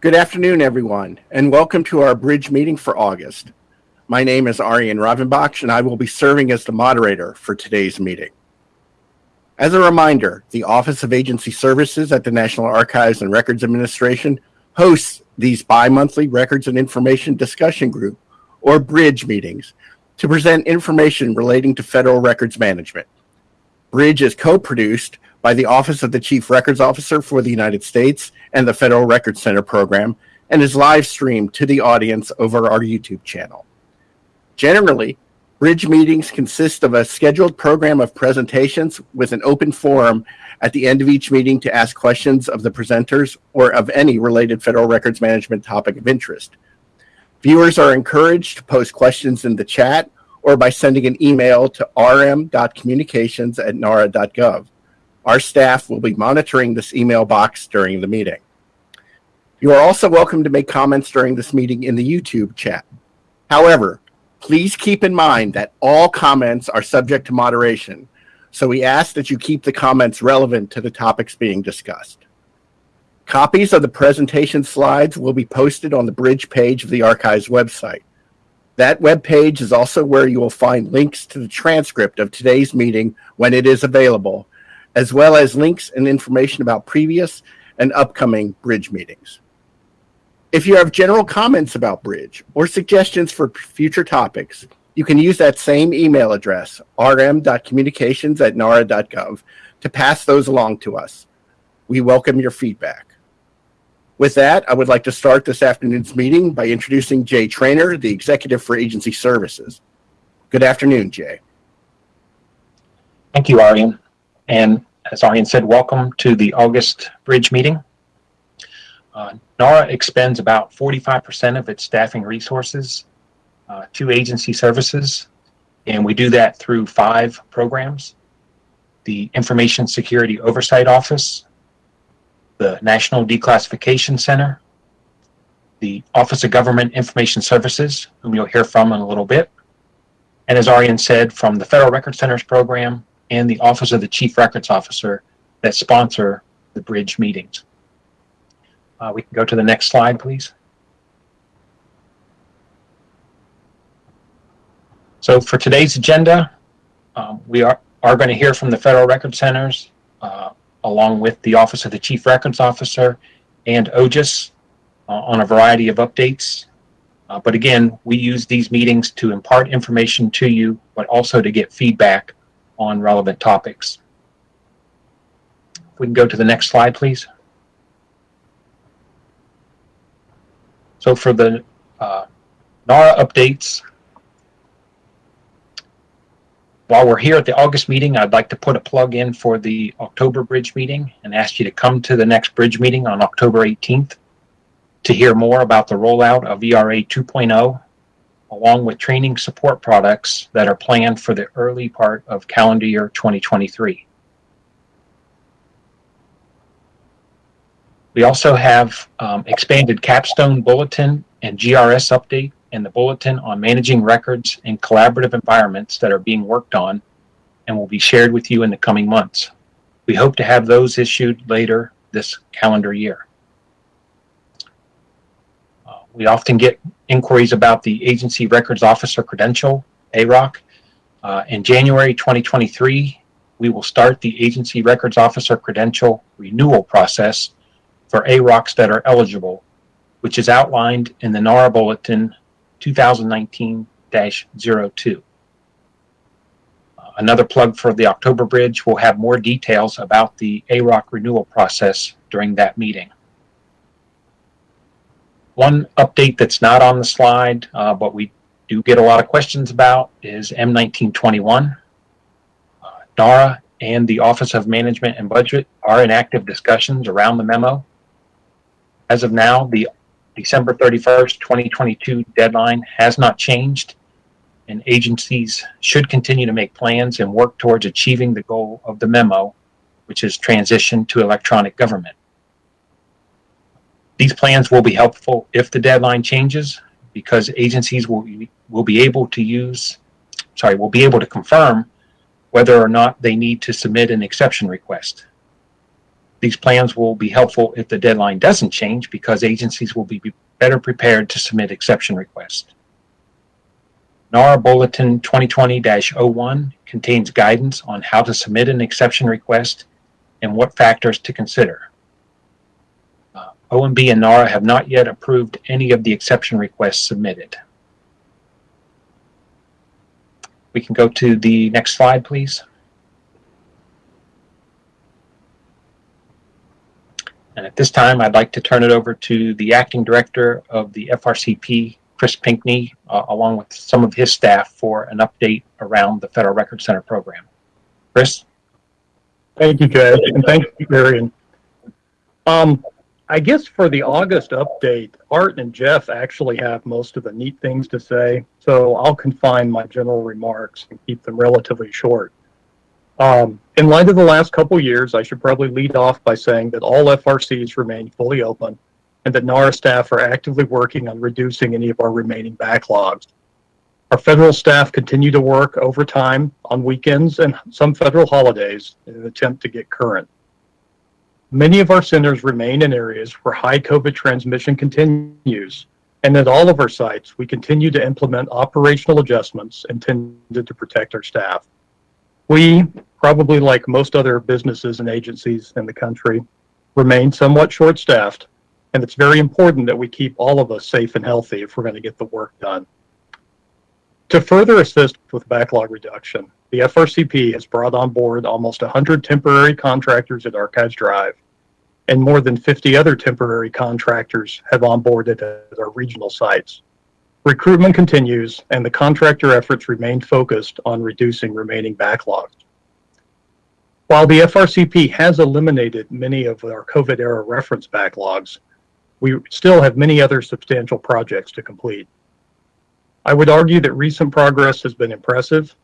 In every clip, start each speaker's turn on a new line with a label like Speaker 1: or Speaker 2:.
Speaker 1: Good afternoon, everyone, and welcome to our bridge meeting for August. My name is Arian Ravanbakhsh, and I will be serving as the moderator for today's meeting. As a reminder, the Office of Agency Services at the National Archives and Records Administration hosts these bi-monthly Records and Information Discussion Group, or BRIDGE meetings, to present information relating to federal records management. BRIDGE is co-produced by the Office of the Chief Records Officer for the United States and the Federal Records Center program and is live streamed to the audience over our YouTube channel. Generally, Bridge meetings consist of a scheduled program of presentations with an open forum at the end of each meeting to ask questions of the presenters or of any related federal records management topic of interest. Viewers are encouraged to post questions in the chat or by sending an email to rm.communications at nara.gov. Our staff will be monitoring this email box during the meeting. You are also welcome to make comments during this meeting in the YouTube chat. However, please keep in mind that all comments are subject to moderation, so we ask that you keep the comments relevant to the topics being discussed. Copies of the presentation slides will be posted on the Bridge page of the Archives website. That web page is also where you will find links to the transcript of today's meeting when it is available, as well as links and information about previous and upcoming Bridge meetings. If you have general comments about Bridge or suggestions for future topics, you can use that same email address, rm.communications at nara.gov, to pass those along to us. We welcome your feedback. With that, I would like to start this afternoon's meeting by introducing Jay Trainor, the Executive for Agency Services. Good afternoon, Jay.
Speaker 2: Thank you, Arian. And as Arian said, welcome to the August Bridge meeting. Uh, NARA expends about 45% of its staffing resources uh, to agency services, and we do that through five programs. The Information Security Oversight Office, the National Declassification Center, the Office of Government Information Services, whom you'll hear from in a little bit, and as Arian said, from the Federal Record Centers program and the Office of the Chief Records Officer that sponsor the bridge meetings. Uh, we can go to the next slide, please. So for today's agenda, um, we are, are going to hear from the Federal Record Centers, uh, along with the Office of the Chief Records Officer and OGIS uh, on a variety of updates. Uh, but again, we use these meetings to impart information to you, but also to get feedback on relevant topics. If we can go to the next slide, please. So for the uh, NARA updates, while we're here at the August meeting, I'd like to put a plug in for the October Bridge meeting and ask you to come to the next Bridge meeting on October 18th to hear more about the rollout of ERA 2.0, along with training support products that are planned for the early part of calendar year 2023. We also have um, expanded capstone bulletin and GRS update and the bulletin on managing records in collaborative environments that are being worked on and will be shared with you in the coming months. We hope to have those issued later this calendar year. We often get inquiries about the Agency Records Officer Credential, AROC. Uh, in January 2023, we will start the Agency Records Officer Credential renewal process for AROCs that are eligible, which is outlined in the NARA Bulletin 2019-02. Uh, another plug for the October Bridge, we'll have more details about the AROC renewal process during that meeting. One update that's not on the slide, uh, but we do get a lot of questions about is M1921. Uh, NARA and the Office of Management and Budget are in active discussions around the memo. As of now, the December 31st, 2022 deadline has not changed, and agencies should continue to make plans and work towards achieving the goal of the memo, which is transition to electronic government. These plans will be helpful if the deadline changes because agencies will, will be able to use, sorry, will be able to confirm whether or not they need to submit an exception request. These plans will be helpful if the deadline doesn't change because agencies will be better prepared to submit exception requests. NARA Bulletin 2020-01 contains guidance on how to submit an exception request and what factors to consider. OMB and NARA have not yet approved any of the exception requests submitted. We can go to the next slide, please. And at this time, I'd like to turn it over to the acting director of the FRCP, Chris Pinkney, uh, along with some of his staff for an update around the Federal Record Center program. Chris?
Speaker 3: Thank you, Jay, and thank you, Marion. Um, I guess for the August update, Art and Jeff actually have most of the neat things to say, so I'll confine my general remarks and keep them relatively short. Um, in light of the last couple years, I should probably lead off by saying that all FRCs remain fully open and that NARA staff are actively working on reducing any of our remaining backlogs. Our federal staff continue to work overtime on weekends and some federal holidays in an attempt to get current. Many of our centers remain in areas where high COVID transmission continues, and at all of our sites, we continue to implement operational adjustments intended to protect our staff. We, probably like most other businesses and agencies in the country, remain somewhat short-staffed, and it's very important that we keep all of us safe and healthy if we're going to get the work done. To further assist with backlog reduction, the FRCP has brought on board almost 100 temporary contractors at Archives Drive, and more than 50 other temporary contractors have onboarded at our regional sites. Recruitment continues, and the contractor efforts remain focused on reducing remaining backlogs. While the FRCP has eliminated many of our COVID-era reference backlogs, we still have many other substantial projects to complete. I would argue that recent progress has been impressive.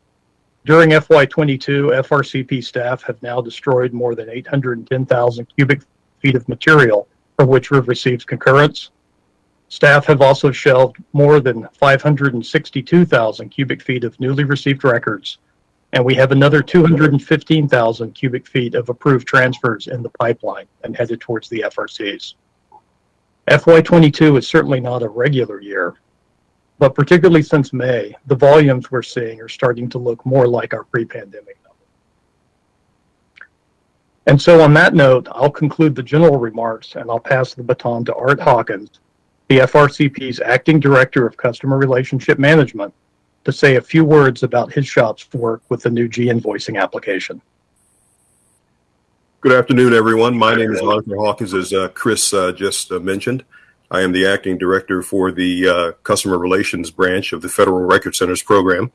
Speaker 3: During FY22, FRCP staff have now destroyed more than 810,000 cubic feet of material for which we've received concurrence. Staff have also shelved more than 562,000 cubic feet of newly received records, and we have another 215,000 cubic feet of approved transfers in the pipeline and headed towards the FRCs. FY22 is certainly not a regular year, but particularly since May, the volumes we're seeing are starting to look more like our pre-pandemic numbers. And so on that note, I'll conclude the general remarks and I'll pass the baton to Art Hawkins, the FRCP's Acting Director of Customer Relationship Management, to say a few words about his shop's work with the new G-invoicing application.
Speaker 4: Good afternoon, everyone. My name is Arthur Hawkins, as uh, Chris uh, just uh, mentioned. I am the acting director for the uh, customer relations branch of the Federal Record Centers program.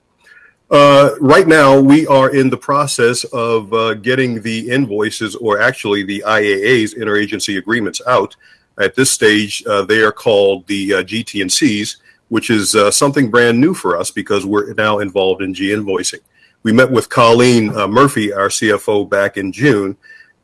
Speaker 4: Uh, right now, we are in the process of uh, getting the invoices, or actually the IAAs, interagency agreements, out. At this stage, they are called the GT&Cs, which is something brand new for us because we're now involved in G-invoicing. We met with Colleen Murphy, our CFO, back in June,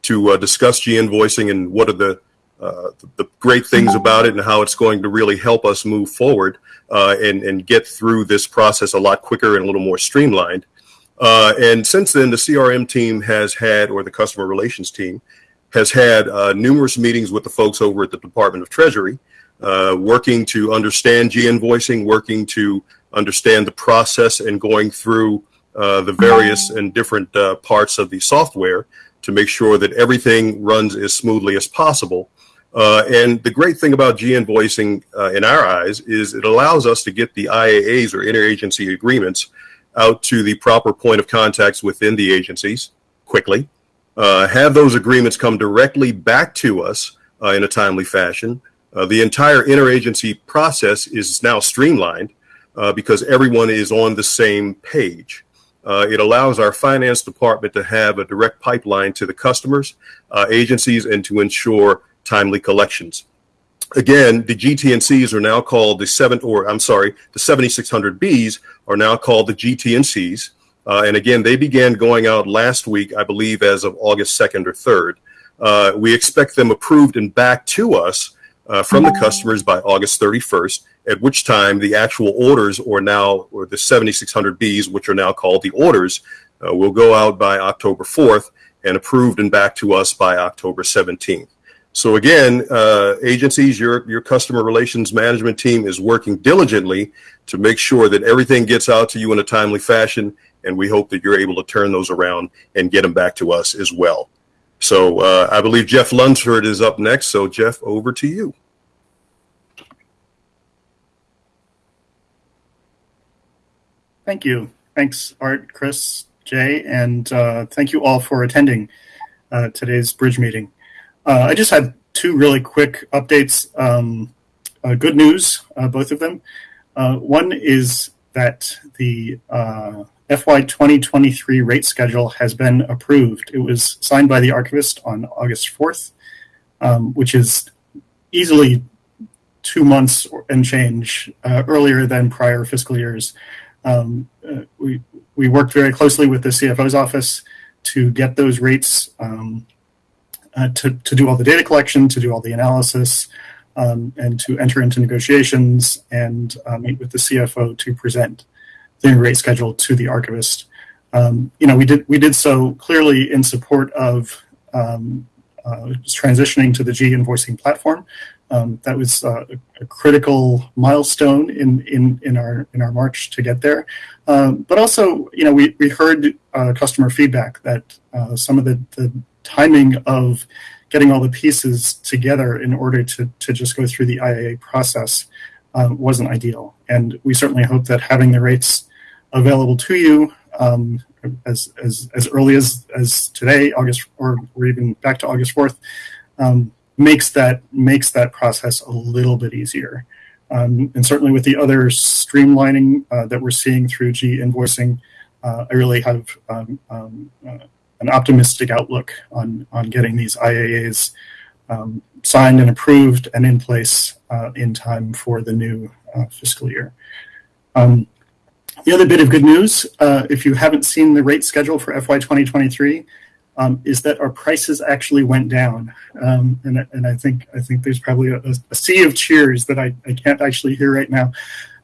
Speaker 4: to uh, discuss G-invoicing and what are the uh, the great things about it and how it's going to really help us move forward uh, and, and get through this process a lot quicker and a little more streamlined. Uh, and since then, the CRM team has had, or the customer relations team, has had uh, numerous meetings with the folks over at the Department of Treasury, uh, working to understand G-invoicing, working to understand the process and going through the various and different parts of the software to make sure that everything runs as smoothly as possible. Uh, and the great thing about G-invoicing uh, in our eyes is it allows us to get the IAAs or interagency agreements out to the proper point of contacts within the agencies quickly, uh, have those agreements come directly back to us uh, in a timely fashion. Uh, the entire interagency process is now streamlined uh, because everyone is on the same page. Uh, it allows our finance department to have a direct pipeline to the customers, uh, agencies, and to ensure timely collections. Again, the GT&Cs are now called the seven, or I'm sorry, the 7600Bs are now called the GT&Cs. Uh, and again, they began going out last week, I believe, as of August 2nd or 3rd. Uh, we expect them approved and back to us uh, from the customers by August 31st at which time the actual orders or now or the 7600Bs, which are now called the orders, uh, will go out by October 4th. and approved and back to us by October 17th. So again, uh, agencies, your your customer relations management team is working diligently to make sure that everything gets out to you in a timely fashion, and we hope that you're able to turn those around and get them back to us as well. So uh, I believe Jeff Lunsford is up next. So Jeff, over to you.
Speaker 5: Thank you. Thanks, Art, Chris, Jay, and uh, thank you all for attending uh, today's bridge meeting. Uh, I just had two really quick updates. Um, uh, good news, uh, both of them. Uh, one is that the FY 2023 rate schedule has been approved. It was signed by the archivist on August 4th, um, which is easily two months and change earlier than prior fiscal years. Um, uh, we we worked very closely with the CFO's office to get those rates um, uh, to to do all the data collection, to do all the analysis, um, and to enter into negotiations and uh, meet with the CFO to present the rate schedule to the archivist. Um, you know, we did we did so clearly in support of um, uh, transitioning to the G invoicing platform. Um, that was uh, a critical milestone in, in, in our in our march to get there. Um, but also, you know, we, we heard uh, customer feedback that uh, some of the, the timing of getting all the pieces together in order to, to just go through the IAA process uh, wasn't ideal. And we certainly hope that having the rates available to you um, as, as, as early as, as today, August, or, or even back to August 4th, um, makes that makes that process a little bit easier. Um, and certainly with the other streamlining uh, that we're seeing through G invoicing, uh, I really have um, um, uh, an optimistic outlook on on getting these IAAs um, signed and approved and in place uh, in time for the new uh, fiscal year. Um, the other bit of good news, uh, if you haven't seen the rate schedule for FY 2023, um, is that our prices actually went down, um, and and I think I think there's probably a, a sea of cheers that I, I can't actually hear right now.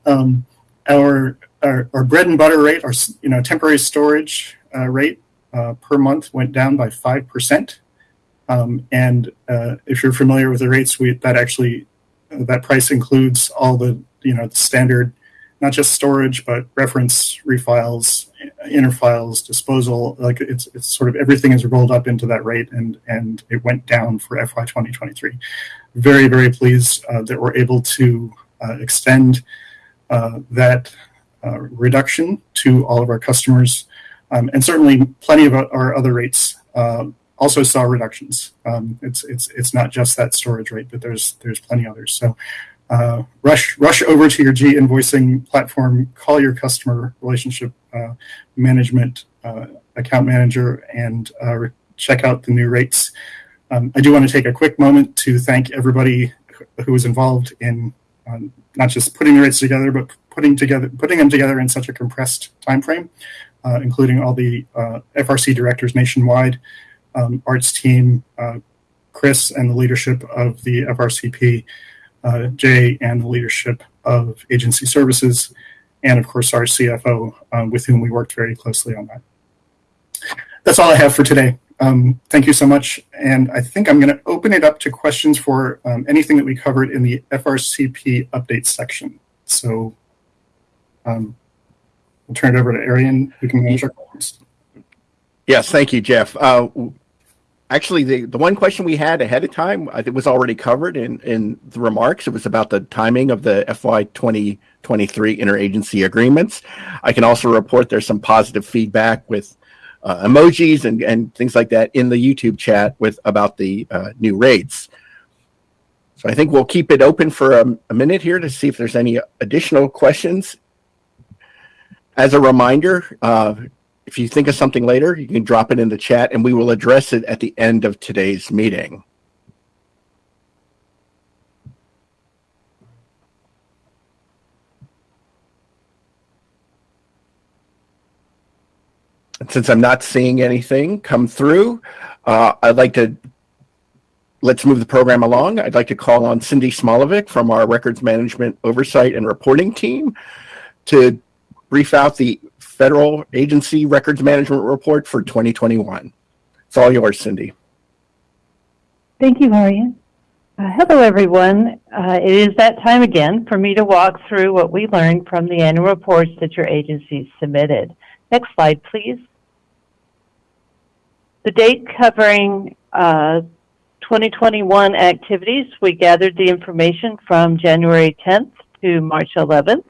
Speaker 5: Um, our, our our bread and butter rate, our you know temporary storage uh, rate per month went down by five percent, um, and uh, if you're familiar with the rates, we that actually that price includes all the you know the standard not just storage, but reference, refiles, inner files, disposal. Like it's, it's sort of everything is rolled up into that rate, and and it went down for FY 2023. Very very pleased uh, that we're able to uh, extend uh, that uh, reduction to all of our customers, um, and certainly plenty of our other rates uh, also saw reductions. Um, it's it's it's not just that storage rate, but there's there's plenty others. So uh, rush rush over to your G invoicing platform, call your customer relationship uh, management uh, account manager, and uh, check out the new rates. Um, I do want to take a quick moment to thank everybody who was involved in um, not just putting the rates together, but putting together putting them together in such a compressed time frame, including all the uh, FRC directors nationwide, um, Art's team, Chris, and the leadership of the FRCP uh, Jay and the leadership of agency services, and of course our CFO, um, with whom we worked very closely on that. That's all I have for today. Um, thank you so much. And I think I'm going to open it up to questions for um, anything that we covered in the FRCP update section. So um, I'll turn it over to Arian, who can answer questions.
Speaker 1: Yes, thank you, Jeff. Uh, actually the, the one question we had ahead of time I think was already covered in, in the remarks. It was about the timing of the FY 2023 interagency agreements. I can also report there's some positive feedback with uh, emojis and, and things like that in the YouTube chat with about the uh, new rates. So I think we'll keep it open for a, a minute here to see if there's any additional questions. As a reminder, uh, if you think of something later, you can drop it in the chat and we will address it at the end of today's meeting. And since I'm not seeing anything come through, uh, I'd like to let's move the program along. I'd like to call on Cindy Smolovik from our Records Management Oversight and Reporting team to brief out the Federal Agency Records Management Report for 2021. It's all yours, Cindy.
Speaker 6: Thank you, Marion. Uh, hello, everyone. Uh, it is that time again for me to walk through what we learned from the annual reports that your agencies submitted. Next slide, please. The date covering uh, 2021 activities, we gathered the information from January 10th to March 11th.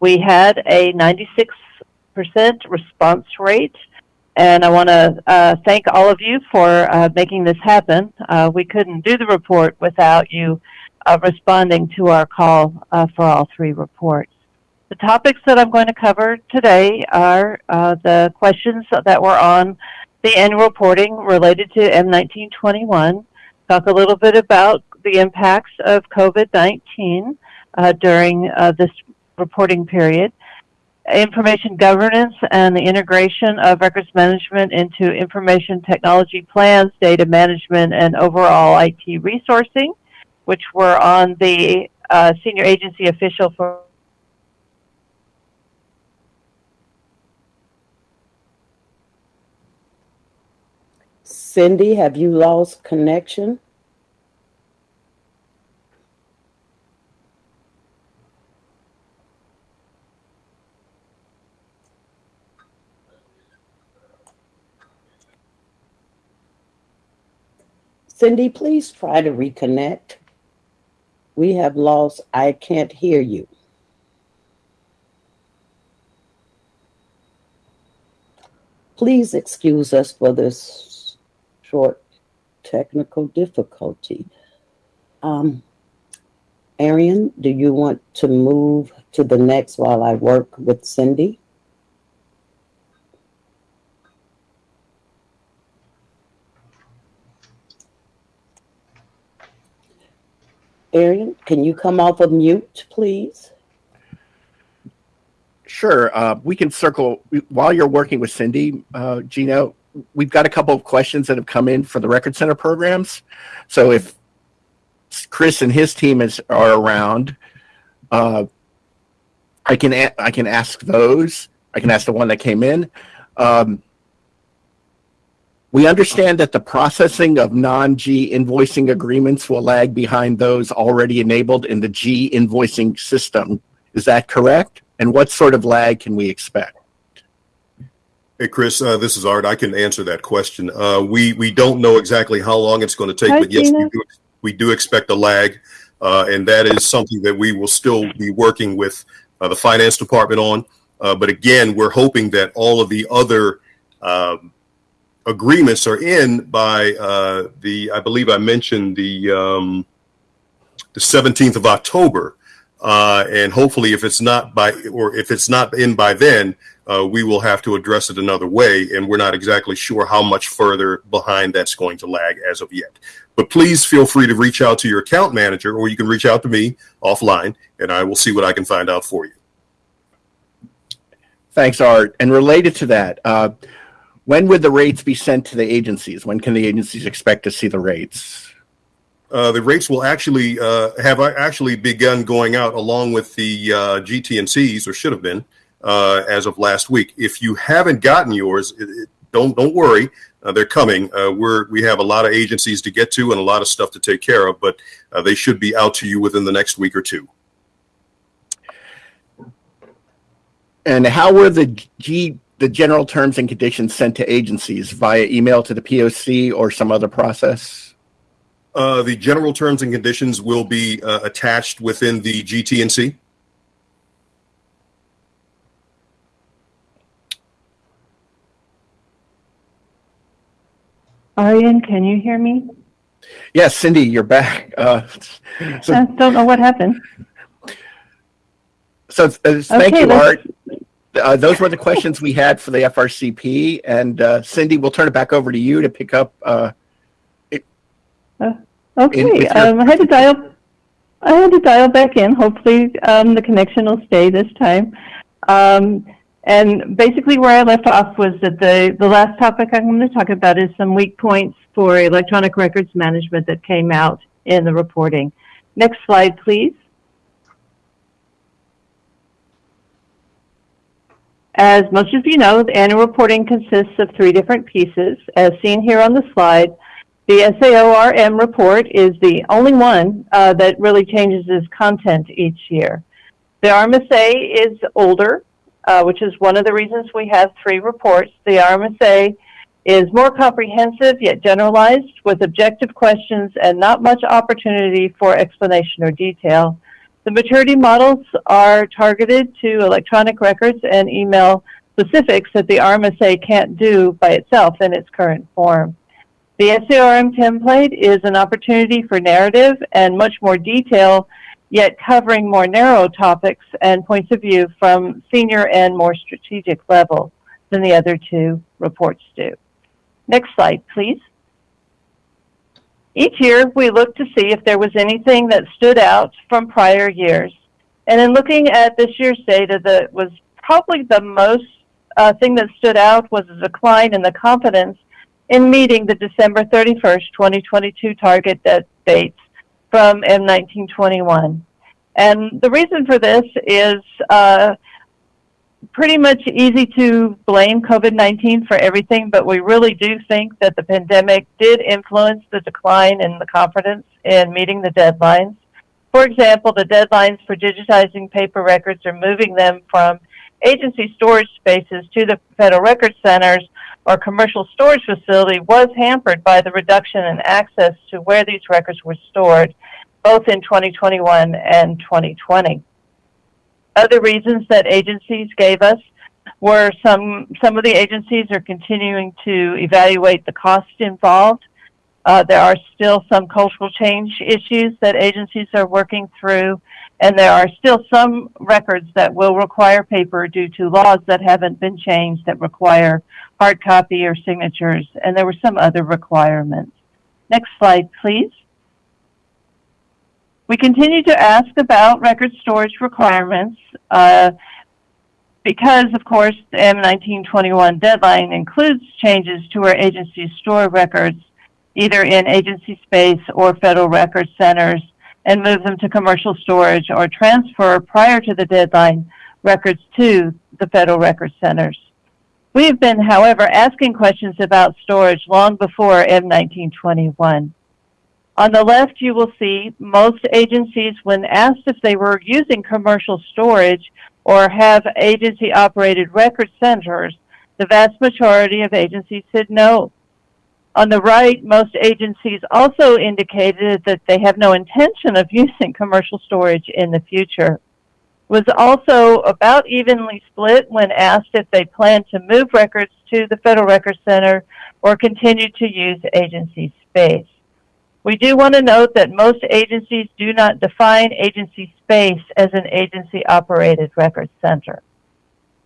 Speaker 6: We had a 96% response rate and I want to uh, thank all of you for uh, making this happen. Uh, we couldn't do the report without you uh, responding to our call uh, for all three reports. The topics that I'm going to cover today are uh, the questions that were on the annual reporting related to M1921, talk a little bit about the impacts of COVID-19 during this reporting period, information governance and the integration of records management into information technology plans, data management, and overall IT resourcing, which were on the uh, senior agency official for
Speaker 7: Cindy, have you lost connection? Cindy, please try to reconnect. We have lost, I can't hear you. Please excuse us for this short technical difficulty. Um, Arian, do you want to move to the next while I work with Cindy? Arian, can you come off of mute, please?
Speaker 1: Sure. Uh, we can circle while you're working with Cindy, uh, Gino. We've got a couple of questions that have come in for the Record Center programs. So if Chris and his team is are around, uh, I can I can ask those. I can ask the one that came in. Um, we understand that the processing of non-G invoicing agreements will lag behind those already enabled in the G invoicing system. Is that correct? And what sort of lag can we expect?
Speaker 4: Hey, Chris, uh, this is Art. I can answer that question. Uh, we we don't know exactly how long it's going to take,
Speaker 6: Hi,
Speaker 4: but yes, we do, we do expect a lag, uh, and that is something that we will still be working with uh, the finance department on. Uh, but again, we're hoping that all of the other um, agreements are in by uh, the. I believe I mentioned the um, the 17th of October, uh, and hopefully, if it's not by or if it's not in by then, uh, we will have to address it another way. And we're not exactly sure how much further behind that's going to lag as of yet. But please feel free to reach out to your account manager, or you can reach out to me offline, and I will see what I can find out for you.
Speaker 1: Thanks, Art. And related to that, uh, when would the rates be sent to the agencies? When can the agencies expect to see the rates?
Speaker 4: Uh, the rates will actually uh, have actually begun going out along with the uh, GT&Cs, or should have been, uh, as of last week. If you haven't gotten yours, it, it, don't don't worry, uh, they're coming. Uh, we're we have a lot of agencies to get to and a lot of stuff to take care of, but uh, they should be out to you within the next week or two.
Speaker 1: And how were the G the general terms and conditions sent to agencies via email to the POC or some other process?
Speaker 4: Uh, the general terms and conditions will be uh, attached within the GT&C.
Speaker 6: Arian, can you hear me?
Speaker 1: Yes, Cindy, you're back. Uh, so,
Speaker 6: I don't know what happened.
Speaker 1: so uh, thank
Speaker 6: Okay,
Speaker 1: you,
Speaker 6: let's-
Speaker 1: Art. Uh, those were the questions we had for the FRCP, and uh, Cindy, we'll turn it back over to you to pick up. Uh, In-
Speaker 6: Okay,
Speaker 1: your-
Speaker 6: um, I had to dial, I had to dial back in. Hopefully, um, the connection will stay this time. Um, and basically where I left off was that the, the last topic I'm going to talk about is some weak points for electronic records management that came out in the reporting. Next slide, please. As most of you know, the annual reporting consists of three different pieces. As seen here on the slide, the SAORM report is the only one uh, that really changes its content each year. The RMSA is older, uh, which is one of the reasons we have three reports. The RMSA is more comprehensive yet generalized with objective questions and not much opportunity for explanation or detail. The maturity models are targeted to electronic records and email specifics that the RMSA can't do by itself in its current form. The SARM template is an opportunity for narrative and much more detail, yet covering more narrow topics and points of view from senior and more strategic level than the other two reports do. Next slide, please. Each year, we look to see if there was anything that stood out from prior years. And in looking at this year's data, that was probably the most uh, thing that stood out was a decline in the confidence in meeting the December 31st, 2022 target that dates from M1921. And the reason for this is uh, pretty much easy to blame COVID-19 for everything, but we really do think that the pandemic did influence the decline in the confidence in meeting the deadlines. For example, the deadlines for digitizing paper records or moving them from agency storage spaces to the federal record centers or commercial storage facility was hampered by the reduction in access to where these records were stored, both in 2021 and 2020. Other reasons that agencies gave us were some, some of the agencies are continuing to evaluate the cost involved. Uh, there are still some cultural change issues that agencies are working through, and there are still some records that will require paper due to laws that haven't been changed that require hard copy or signatures, and there were some other requirements. Next slide, please. We continue to ask about record storage requirements uh, because, of course, the M1921 deadline includes changes to where agencies store records, either in agency space or federal record centers, and move them to commercial storage or transfer prior to the deadline records to the federal record centers. We have been, however, asking questions about storage long before M1921. On the left, you will see most agencies, when asked if they were using commercial storage or have agency operated record centers, the vast majority of agencies said no. On the right, most agencies also indicated that they have no intention of using commercial storage in the future was also about evenly split when asked if they plan to move records to the Federal Record Center or continue to use agency space. We do want to note that most agencies do not define agency space as an agency operated record center.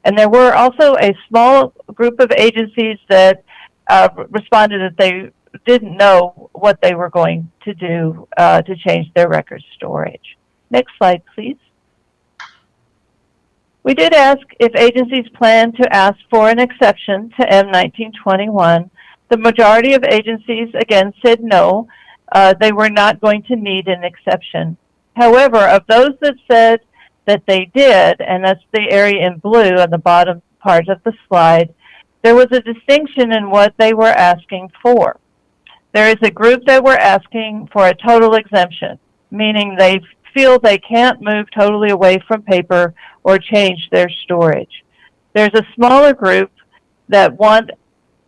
Speaker 6: And there were also a small group of agencies that uh, responded that they didn't know what they were going to do uh, to change their record storage. Next slide, please. We did ask if agencies plan to ask for an exception to M1921. The majority of agencies, again, said no. Uh, they were not going to need an exception. However, of those that said that they did, and that's the area in blue on the bottom part of the slide, there was a distinction in what they were asking for. There is a group that were asking for a total exemption, meaning they feel they can't move totally away from paper or change their storage. There's a smaller group that want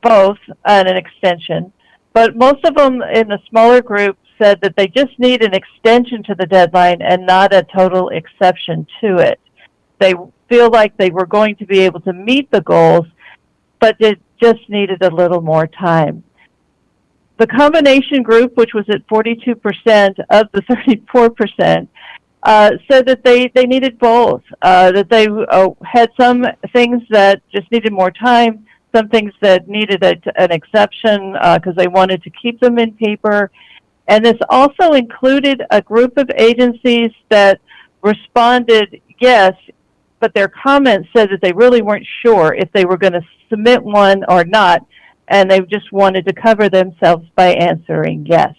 Speaker 6: both an extension, but most of them in the smaller group said that they just need an extension to the deadline and not a total exception to it. They feel like they were going to be able to meet the goals, but it just needed a little more time. The combination group, which was at 42% of the 34%, uh, said that they, they needed both, uh, that they uh, had some things that just needed more time, some things that needed a, an exception because uh, they wanted to keep them in paper. And this also included a group of agencies that responded yes, but their comments said that they really weren't sure if they were going to submit one or not, and they just wanted to cover themselves by answering yes.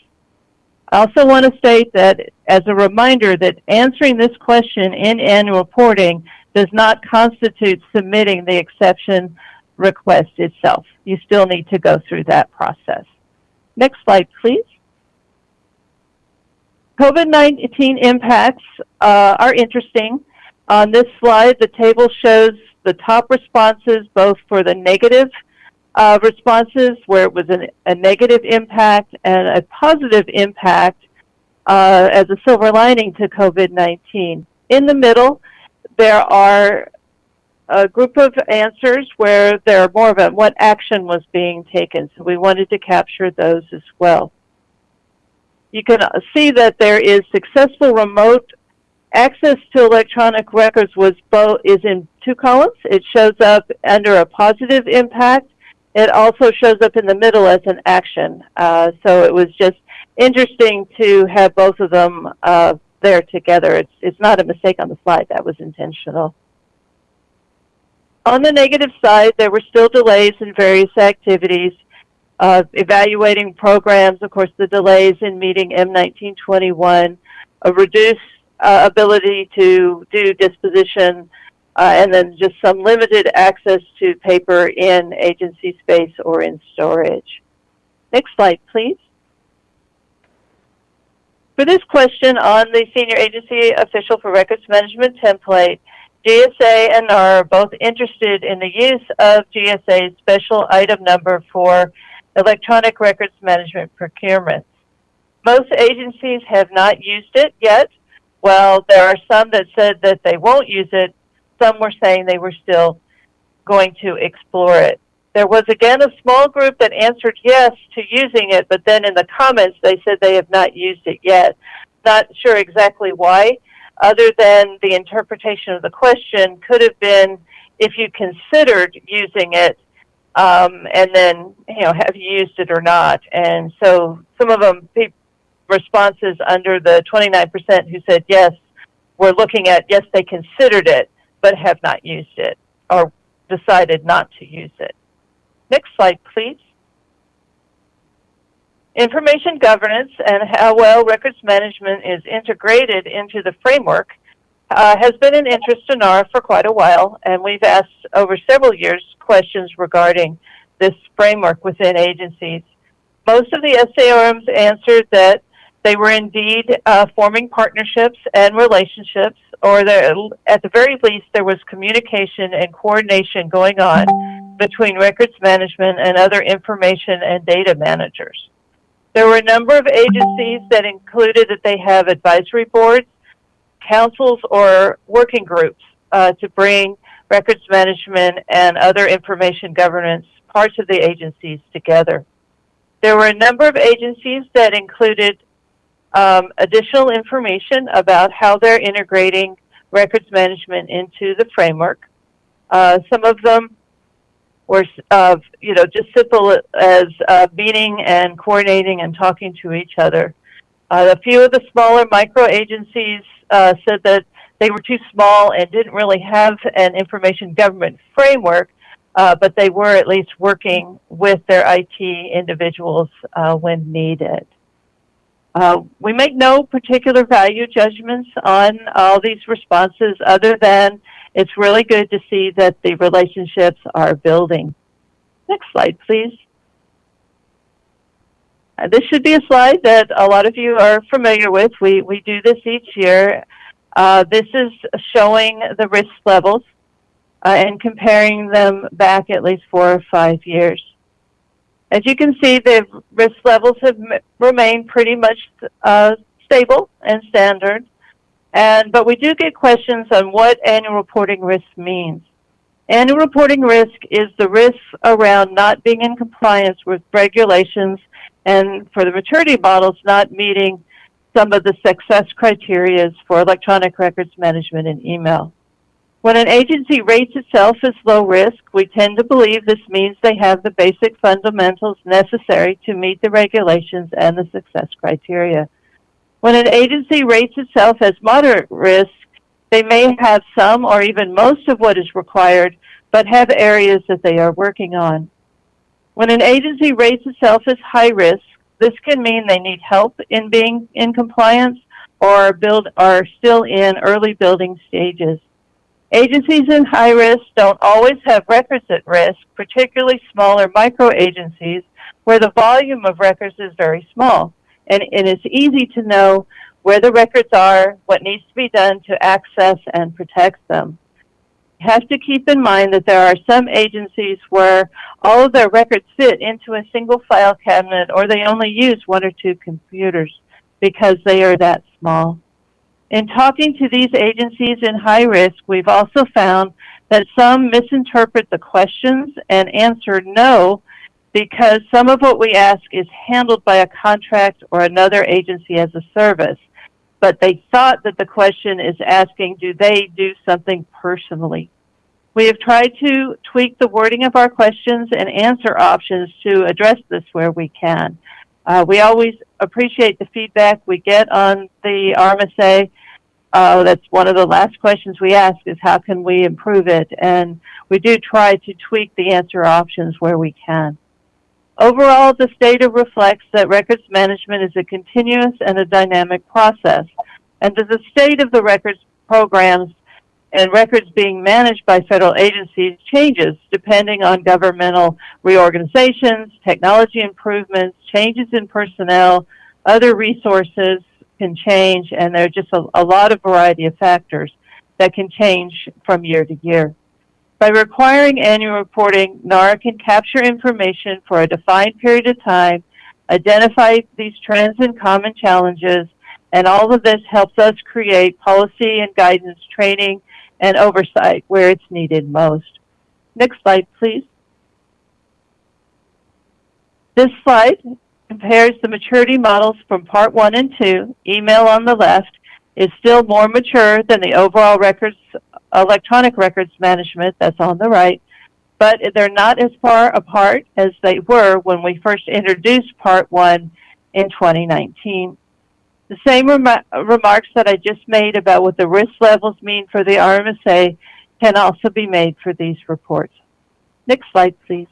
Speaker 6: I also want to state that as a reminder that answering this question in annual reporting does not constitute submitting the exception request itself. You still need to go through that process. Next slide, please. COVID-19 impacts uh, are interesting. On this slide, the table shows the top responses both for the negative uh, responses where it was an, a negative impact and a positive impact uh, as a silver lining to COVID-19. In the middle, there are a group of answers where there are more of a what action was being taken. So we wanted to capture those as well. You can see that there is successful remote access to electronic records was both is in two columns. It shows up under a positive impact. It also shows up in the middle as an action. Uh, so it was just interesting to have both of them uh, there together. It's it's not a mistake on the slide. That was intentional. On the negative side, there were still delays in various activities. Uh, evaluating programs, of course, the delays in meeting M1921, a reduced uh, ability to do disposition, uh, and then just some limited access to paper in agency space or in storage. Next slide, please. For this question on the Senior Agency Official for Records Management template, GSA and NARA are both interested in the use of GSA's special item number for electronic records management procurements. Most agencies have not used it yet. Well, there are some that said that they won't use it. Some were saying they were still going to explore it. There was again a small group that answered yes to using it, but then in the comments they said they have not used it yet. Not sure exactly why other than the interpretation of the question could have been if you considered using it um, and then you know have you used it or not. And so some of them responses under the 29% who said yes were looking at yes they considered it but have not used it or decided not to use it. Next slide please Information governance and how well records management is integrated into the framework uh, has been an interest in NARA for quite a while, and we've asked over several years questions regarding this framework within agencies. Most of the SAORMs answered that they were indeed uh, forming partnerships and relationships, or at the very least, there was communication and coordination going on between records management and other information and data managers. There were a number of agencies that included that they have advisory boards, councils, or working groups uh, to bring records management and other information governance parts of the agencies together. There were a number of agencies that included um, additional information about how they're integrating records management into the framework. Uh, some of them or you know just simple as uh, meeting and coordinating and talking to each other. Uh, a few of the smaller micro agencies uh, said that they were too small and didn't really have an information government framework, uh, but they were at least working with their IT individuals uh, when needed. We make no particular value judgments on all these responses other than it's really good to see that the relationships are building. Next slide, please. Uh, this should be a slide that a lot of you are familiar with. We, we do this each year. Uh, this is showing the risk levels uh, and comparing them back at least four or five years. As you can see, the risk levels have remained pretty much uh, stable and standard. And, but we do get questions on what annual reporting risk means. Annual reporting risk is the risk around not being in compliance with regulations and for the maturity models not meeting some of the success criteria for electronic records management and email. When an agency rates itself as low risk, we tend to believe this means they have the basic fundamentals necessary to meet the regulations and the success criteria. When an agency rates itself as moderate risk, they may have some or even most of what is required, but have areas that they are working on. When an agency rates itself as high risk, This can mean they need help in being in compliance or build are still in early building stages. Agencies in high risk don't always have records at risk, particularly smaller micro agencies where the volume of records is very small. And, it's easy to know where the records are, what needs to be done to access and protect them. You have to keep in mind that there are some agencies where all of their records fit into a single file cabinet or they only use one or two computers because they are that small. In talking to these agencies in high risk, we've also found that some misinterpret the questions and answer no because some of what we ask is handled by a contract or another agency as a service. But they thought that the question is asking, do they do something personally? We have tried to tweak the wording of our questions and answer options to address this where we can. Uh, we always appreciate the feedback we get on the RMSA. Uh, that's one of the last questions we ask is how can we improve it? And we do try to tweak the answer options where we can. Overall, this data reflects that records management is a continuous and a dynamic process, and that the state of the records programs and records being managed by federal agencies changes depending on governmental reorganizations, technology improvements, changes in personnel, other resources can change, and there are just a, a lot of variety of factors that can change from year to year. By requiring annual reporting, NARA can capture information for a defined period of time, identify these trends and common challenges, and all of this helps us create policy and guidance training and oversight where it's needed most. Next slide, please. This slide compares the maturity models from part one and two, email on the left, is still more mature than the overall records, electronic records management that's on the right, but they're not as far apart as they were when we first introduced part one in 2019. The same rem remarks that I just made about what the risk levels mean for the RMSA can also be made for these reports. Next slide, please.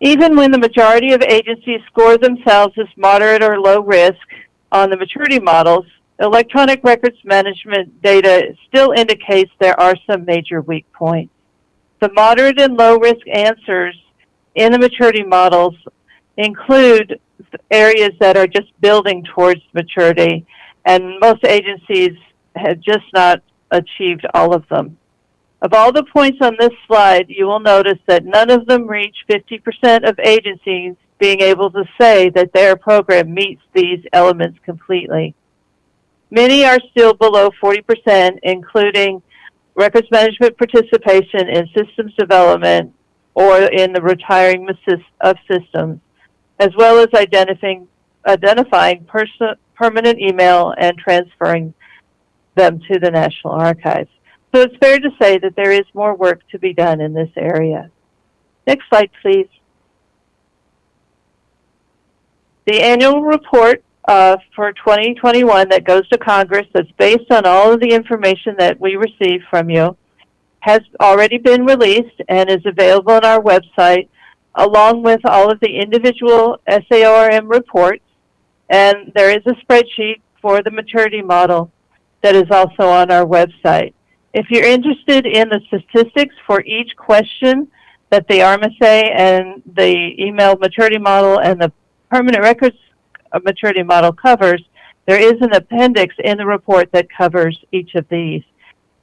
Speaker 6: Even when the majority of agencies score themselves as moderate or low risk on the maturity models, electronic records management data still indicates there are some major weak points. The moderate and low risk answers in the maturity models include areas that are just building towards maturity, and most agencies have just not achieved all of them. Of all the points on this slide, you will notice that none of them reach 50% of agencies being able to say that their program meets these elements completely. Many are still below 40%, including records management participation in systems development or in the retiring of systems, as well as identifying, identifying permanent email and transferring them to the National Archives. So it's fair to say that there is more work to be done in this area. Next slide, please. The annual report uh, for 2021 that goes to Congress that's based on all of the information that we receive from you has already been released and is available on our website along with all of the individual SAORM reports. And there is a spreadsheet for the maturity model that is also on our website. If you're interested in the statistics for each question that the RMSA and the email maturity model and the permanent records maturity model covers, there is an appendix in the report that covers each of these.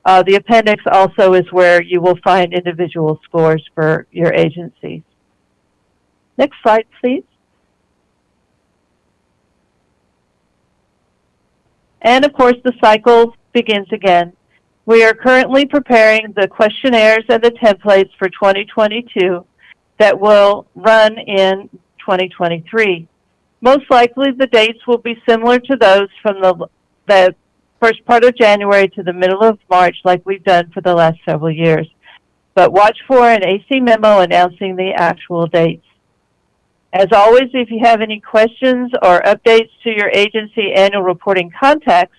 Speaker 6: Uh, the appendix also is where you will find individual scores for your agencies. Next slide, please. And of course, the cycle begins again. We are currently preparing the questionnaires and the templates for 2022 that will run in 2023. Most likely the dates will be similar to those from the, the first part of January to the middle of March like we've done for the last several years. But watch for an AC memo announcing the actual dates. As always, if you have any questions or updates to your agency annual reporting contacts,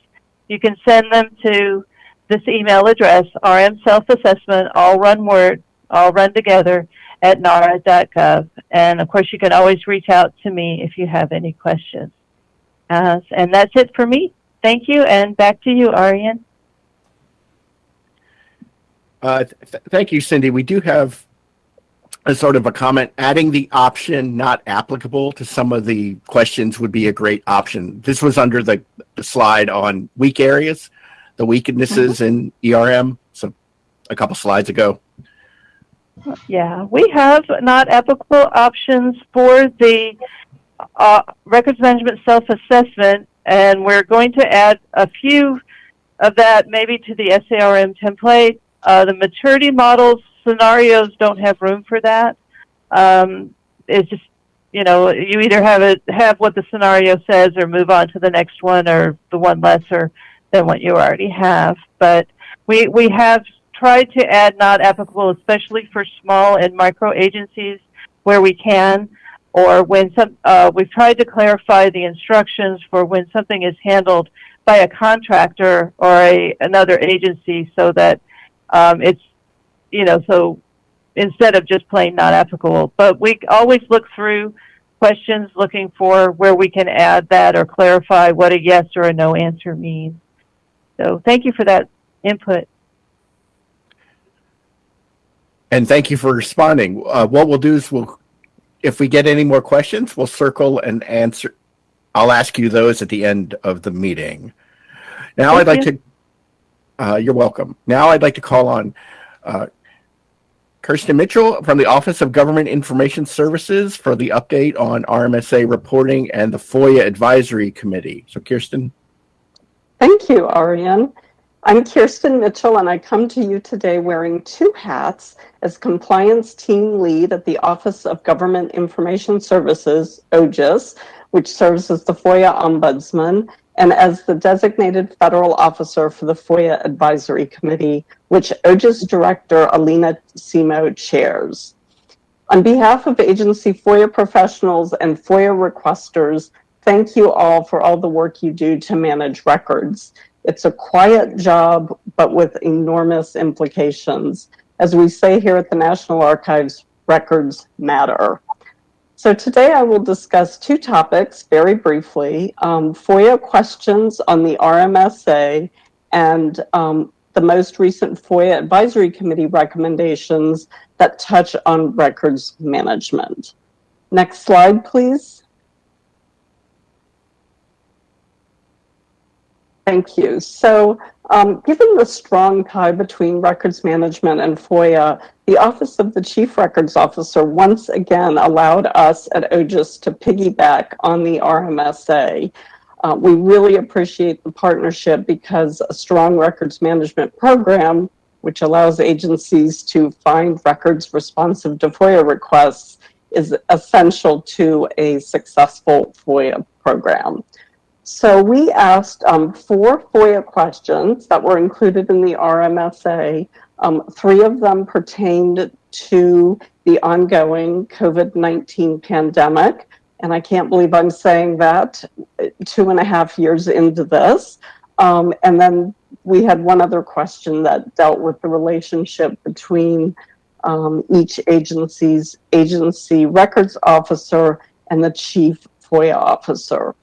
Speaker 6: you can send them to this email address, RM Self Assessment, all word, all run together, at nara.gov. And of course, you can always reach out to me if you have any questions. Uh, and that's it for me. Thank you, and back to you, Arian.
Speaker 1: Uh, th- thank you, Cindy. We do have a sort of a comment. Adding the option not applicable to some of the questions would be a great option. This was under the, the slide on weak areas, the weaknesses in ERM. So a couple slides ago.
Speaker 6: Yeah, we have not applicable options for the uh, records management self-assessment, and we're going to add a few of that maybe to the SAORM template. Uh, the maturity models scenarios don't have room for that. Um, it's just, you know, you either have it have what the scenario says, or move on to the next one, or the one lesser than what you already have. But we we have tried to add not applicable, especially for small and micro agencies where we can, or when some, uh, we've tried to clarify the instructions for when something is handled by a contractor or a, another agency so that um, it's, you know, so instead of just plain not applicable. But we always look through questions looking for where we can add that or clarify what a yes or a no answer means. So thank you for that input.
Speaker 1: And thank you for responding. Uh, what we'll do is we'll, if we get any more questions, we'll circle and answer. I'll ask you those at the end of the meeting. Now I'd
Speaker 6: Thank
Speaker 1: like to, uh, you're welcome. Now I'd like to call on uh, Kirsten Mitchell from the Office of Government Information Services for the update on RMSA reporting and the FOIA Advisory Committee. So Kirsten,
Speaker 8: Thank you, Arian. I'm Kirsten Mitchell, and I come to you today wearing two hats as compliance team lead at the Office of Government Information Services, OGIS, which serves as the FOIA Ombudsman, and as the designated federal officer for the FOIA Advisory Committee, which OGIS Director Alina Semo chairs. On behalf of agency FOIA professionals and FOIA requesters, thank you all for all the work you do to manage records. It's a quiet job, but with enormous implications. As we say here at the National Archives, records matter. So today I will discuss two topics very briefly, um, FOIA questions on the RMSA and um, the most recent FOIA Advisory Committee recommendations that touch on records management. Next slide, please. Thank you. So, um, given the strong tie between records management and FOIA, the Office of the Chief Records Officer once again allowed us at OGIS to piggyback on the RMSA. Uh, we really appreciate the partnership because a strong records management program, which allows agencies to find records responsive to FOIA requests, is essential to a successful FOIA program. So we asked um, four FOIA questions that were included in the RMSA. Um, three of them pertained to the ongoing COVID-19 pandemic. And I can't believe I'm saying that two and a half years into this. Um, and then we had one other question that dealt with the relationship between um, each agency's agency records officer and the chief FOIA officer.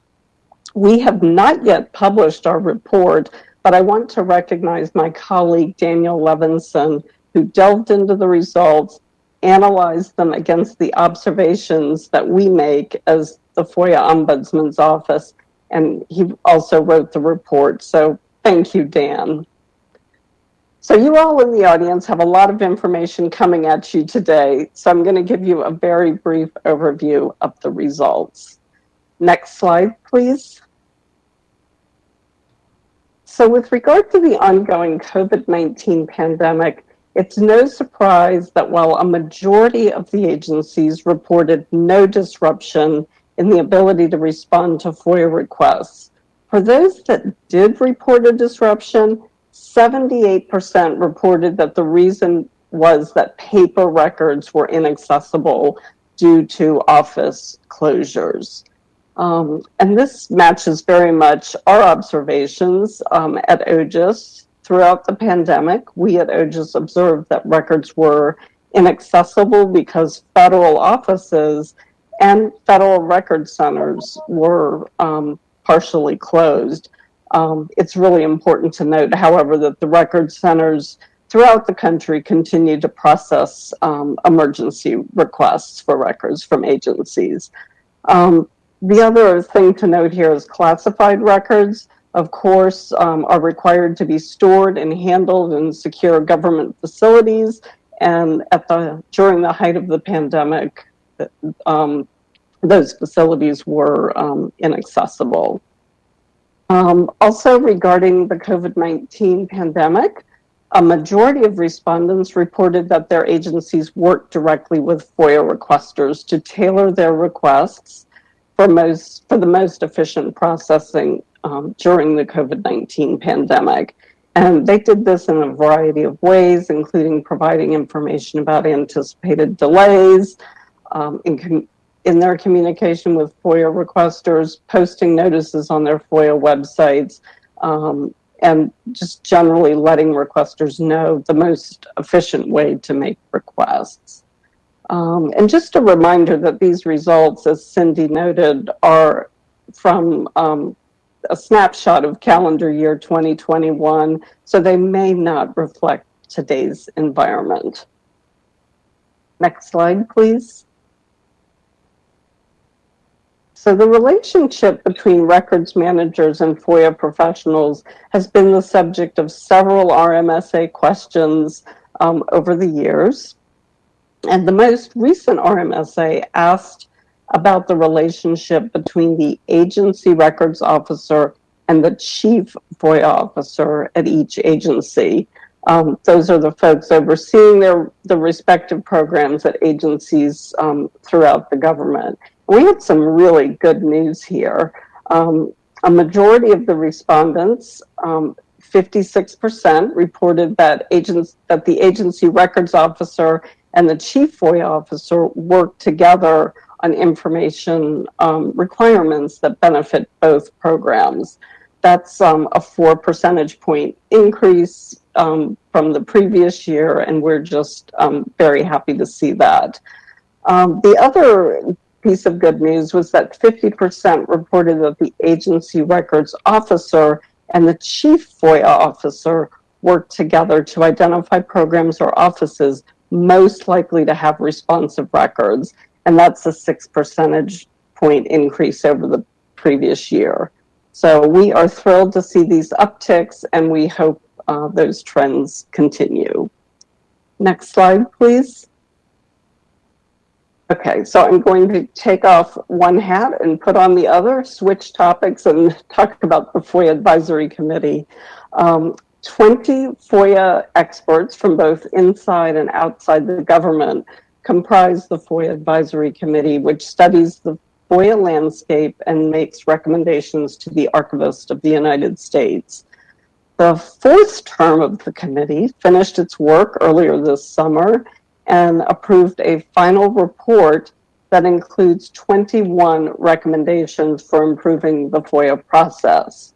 Speaker 8: We have not yet published our report, but I want to recognize my colleague Daniel Levinson, who delved into the results, analyzed them against the observations that we make as the FOIA Ombudsman's Office, and he also wrote the report. So thank you, Dan. So you all in the audience have a lot of information coming at you today, so I'm going to give you a very brief overview of the results. Next slide, please. So with regard to the ongoing COVID-19 pandemic, it's no surprise that while a majority of the agencies reported no disruption in the ability to respond to FOIA requests, for those that did report a disruption, 78% reported that the reason was that paper records were inaccessible due to office closures. Um, and this matches very much our observations um, at OGIS throughout the pandemic. We at OGIS observed that records were inaccessible because federal offices and federal record centers were um, partially closed. Um, it's really important to note, however, that the record centers throughout the country continue to process um, emergency requests for records from agencies. Um, the other thing to note here is classified records, of course, um, are required to be stored and handled in secure government facilities. And at the during the height of the pandemic, um, those facilities were um, inaccessible. Um, also, regarding the COVID 19 pandemic, a majority of respondents reported that their agencies worked directly with FOIA requesters to tailor their requests for, most, for the most efficient processing um, during the COVID 19 pandemic. And they did this in a variety of ways, including providing information about anticipated delays um, in, in their communication with FOIA requesters, posting notices on their FOIA websites, um, and just generally letting requesters know the most efficient way to make requests. Um, and just a reminder that these results, as Cindy noted, are from um, a snapshot of calendar year 2021, so they may not reflect today's environment. Next slide, please. So the relationship between records managers and FOIA professionals has been the subject of several RMSA questions um, over the years. And the most recent RMSA asked about the relationship between the agency records officer and the chief FOIA officer at each agency. Um, those are the folks overseeing their the respective programs at agencies um, throughout the government we had some really good news here. Um, a majority of the respondents, 56%, um, reported that agents that the agency records officer and the chief FOIA officer work together on information um, requirements that benefit both programs. That's um, a four percentage point increase um, from the previous year, and we're just um, very happy to see that. Um, the other piece of good news was that 50% reported that the agency records officer and the chief FOIA officer worked together to identify programs or offices most likely to have responsive records. And that's a six percentage point increase over the previous year. So we are thrilled to see these upticks and we hope uh, those trends continue. Next slide, please. Okay, so I'm going to take off one hat and put on the other, switch topics, and talk about the FOIA Advisory Committee. Um, 20 FOIA experts from both inside and outside the government comprise the FOIA Advisory Committee, which studies the FOIA landscape and makes recommendations to the Archivist of the United States. The fourth term of the committee finished its work earlier this summer and approved a final report that includes 21 recommendations for improving the FOIA process.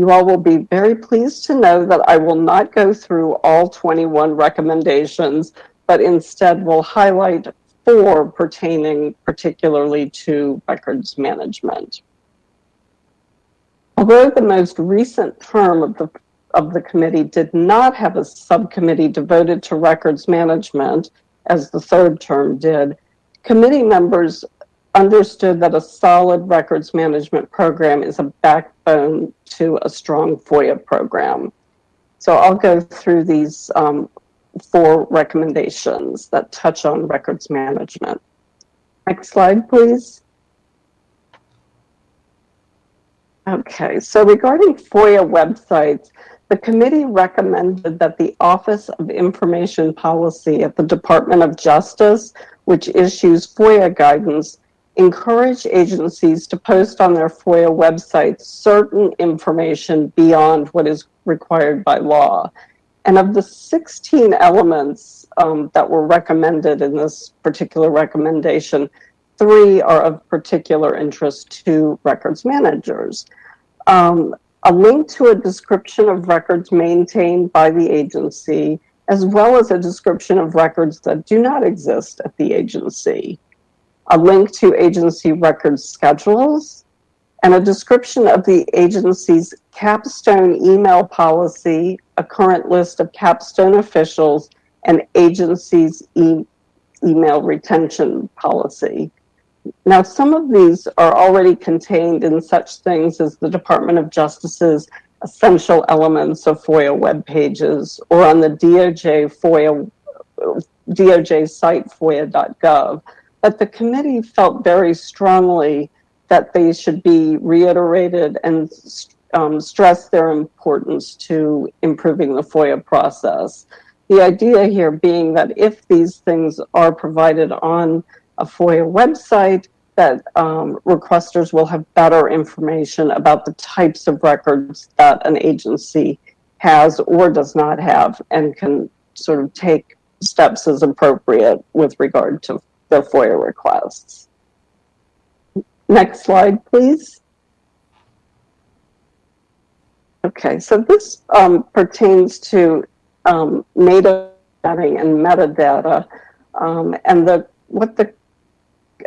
Speaker 8: You all will be very pleased to know that I will not go through all 21 recommendations, but instead will highlight four pertaining particularly to records management. Although the most recent term of the, of the committee did not have a subcommittee devoted to records management, as the third term did, committee members understood that a solid records management program is a backbone to a strong FOIA program. So I'll go through these um, four recommendations that touch on records management. Next slide, please. Okay, so regarding FOIA websites, the committee recommended that the Office of Information Policy at the Department of Justice, which issues FOIA guidance, encourage agencies to post on their FOIA websites certain information beyond what is required by law. And of the 16 elements um, that were recommended in this particular recommendation, three are of particular interest to records managers. Um, a link to a description of records maintained by the agency, as well as a description of records that do not exist at the agency, a link to agency record schedules, and a description of the agency's capstone email policy, a current list of capstone officials, and agency's e- email retention policy. Now, some of these are already contained in such things as the Department of Justice's essential elements of FOIA web pages or on the DOJ FOIA DOJ site FOIA.gov. But the committee felt very strongly that they should be reiterated and um, stress their importance to improving the FOIA process. The idea here being that if these things are provided on a FOIA website, that um, requesters will have better information about the types of records that an agency has or does not have and can sort of take steps as appropriate with regard to their FOIA requests. Next slide, please. Okay, so this um, pertains to um, native and metadata. Um, and the what the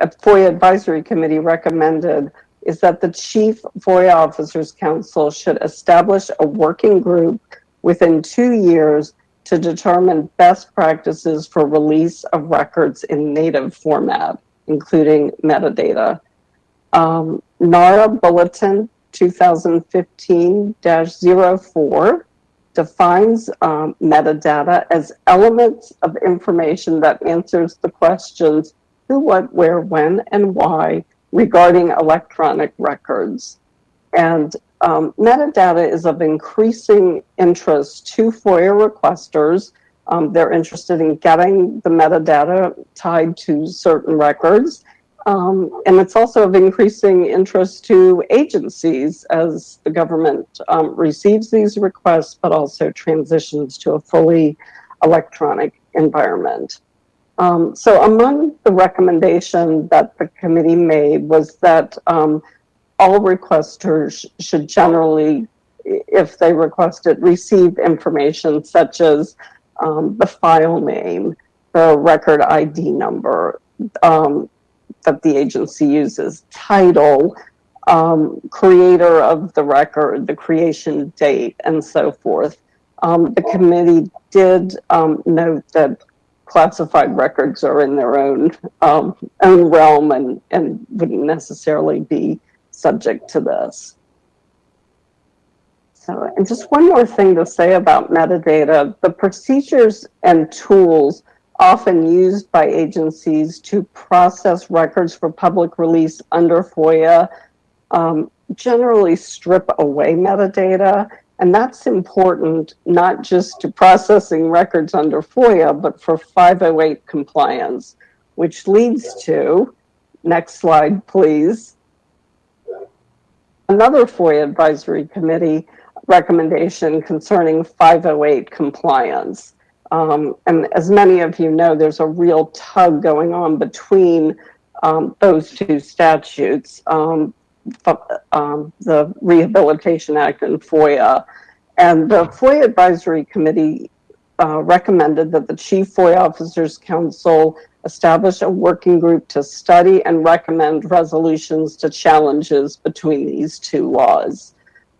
Speaker 8: FOIA Advisory Committee recommended is that the Chief FOIA Officers Council should establish a working group within two years to determine best practices for release of records in native format, including metadata. Um, NARA Bulletin 2015-04 defines um, metadata as elements of information that answers the questions who, what, where, when, and why regarding electronic records. And um, metadata is of increasing interest to FOIA requesters. Um, they're interested in getting the metadata tied to certain records. Um, and it's also of increasing interest to agencies as the government um, receives these requests, but also transitions to a fully electronic environment. Um, so among the recommendation that the committee made was that um, all requesters should generally, if they request it, receive information such as um, the file name, the record ID number um, that the agency uses, title, um, creator of the record, the creation date, and so forth. Um, the committee did note that classified records are in their own um, own realm and and wouldn't necessarily be subject to this. So, and just one more thing to say about metadata: the procedures and tools often used by agencies to process records for public release under FOIA um, generally strip away metadata and that's important not just to processing records under FOIA, but for 508 compliance, which leads to, next slide, please, another FOIA Advisory Committee recommendation concerning 508 compliance. Um, and as many of you know, there's a real tug going on between um, those two statutes. Um, um, the Rehabilitation Act and FOIA. And the FOIA Advisory Committee uh, recommended that the Chief FOIA Officers Council establish a working group to study and recommend resolutions to challenges between these two laws.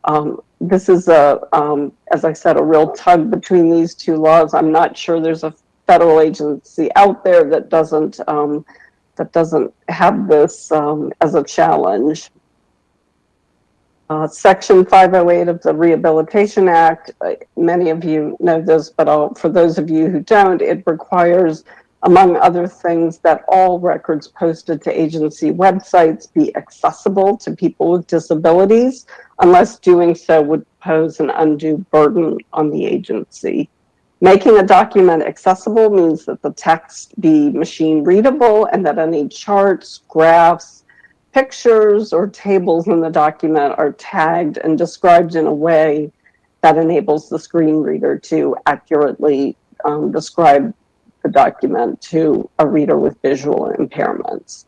Speaker 8: Um, this is a, um, as I said, a real tug between these two laws. I'm not sure there's a federal agency out there that doesn't um, that doesn't have this um, as a challenge. Uh, Section 508 of the Rehabilitation Act, uh, many of you know this, but I'll, for those of you who don't, it requires, among other things, that all records posted to agency websites be accessible to people with disabilities, unless doing so would pose an undue burden on the agency. Making a document accessible means that the text be machine readable and that any charts, graphs, pictures or tables in the document are tagged and described in a way that enables the screen reader to accurately um, describe the document to a reader with visual impairments.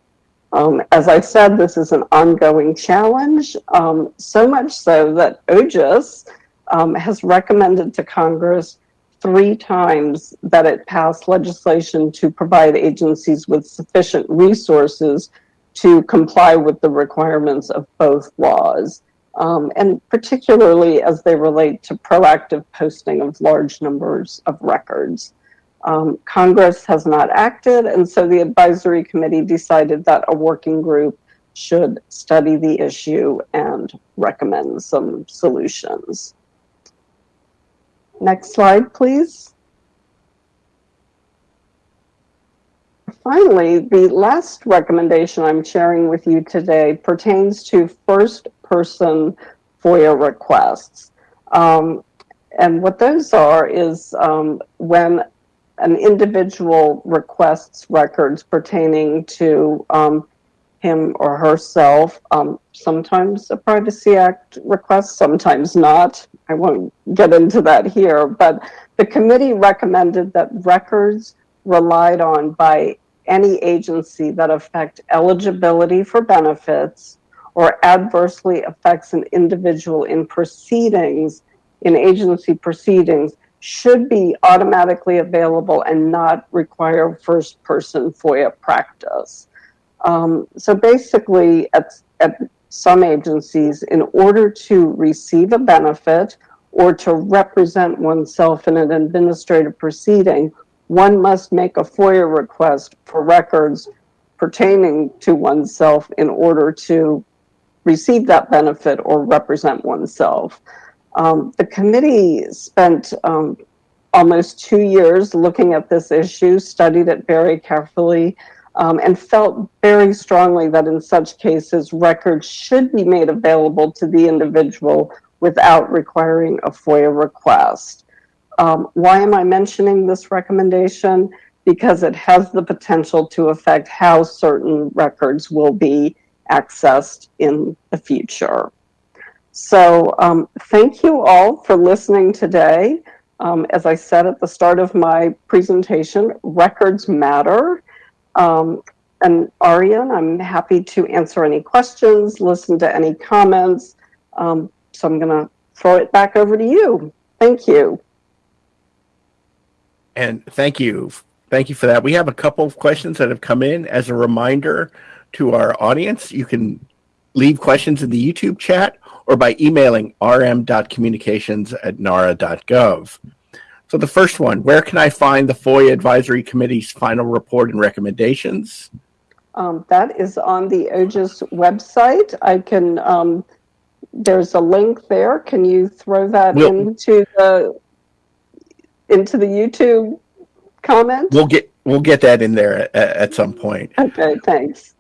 Speaker 8: Um, as I said, this is an ongoing challenge, um, so much so that OGIS um, has recommended to Congress three times that it passed legislation to provide agencies with sufficient resources to comply with the requirements of both laws, um, and particularly as they relate to proactive posting of large numbers of records. Um, Congress has not acted, and so the advisory committee decided that a working group should study the issue and recommend some solutions. Next slide, please. Finally, the last recommendation I'm sharing with you today pertains to first-person FOIA requests. Um, and what those are is um, when an individual requests records pertaining to um, him or herself, um, sometimes a Privacy Act request, sometimes not. I won't get into that here, but the committee recommended that records relied on by any agency that affect eligibility for benefits or adversely affects an individual in proceedings, in agency proceedings, should be automatically available and not require first person FOIA practice. Um, so basically, at, at some agencies, in order to receive a benefit or to represent oneself in an administrative proceeding, one must make a FOIA request for records pertaining to oneself in order to receive that benefit or represent oneself. Um, the committee spent um, almost two years looking at this issue, studied it very carefully, um, and felt very strongly that in such cases, records should be made available to the individual without requiring a FOIA request. Um, why am I mentioning this recommendation? Because it has the potential to affect how certain records will be accessed in the future. So um, thank you all for listening today. Um, as I said at the start of my presentation, records matter. Um, and Arian, I'm happy to answer any questions, listen to any comments. Um, so I'm going to throw it back over to you. Thank you.
Speaker 1: And thank you. Thank you for that. We have a couple of questions that have come in. As a reminder to our audience, you can leave questions in the YouTube chat or by emailing rm.communications at nara.gov. So the first one, where can I find the FOIA Advisory Committee's final report and recommendations?
Speaker 8: Um, that is on the OGIS website. I can, um, there's a link there. Can you throw that
Speaker 1: We'll-
Speaker 8: into the, into the YouTube comment?
Speaker 1: We'll get we'll get that in there at, at some point.
Speaker 8: Okay, thanks.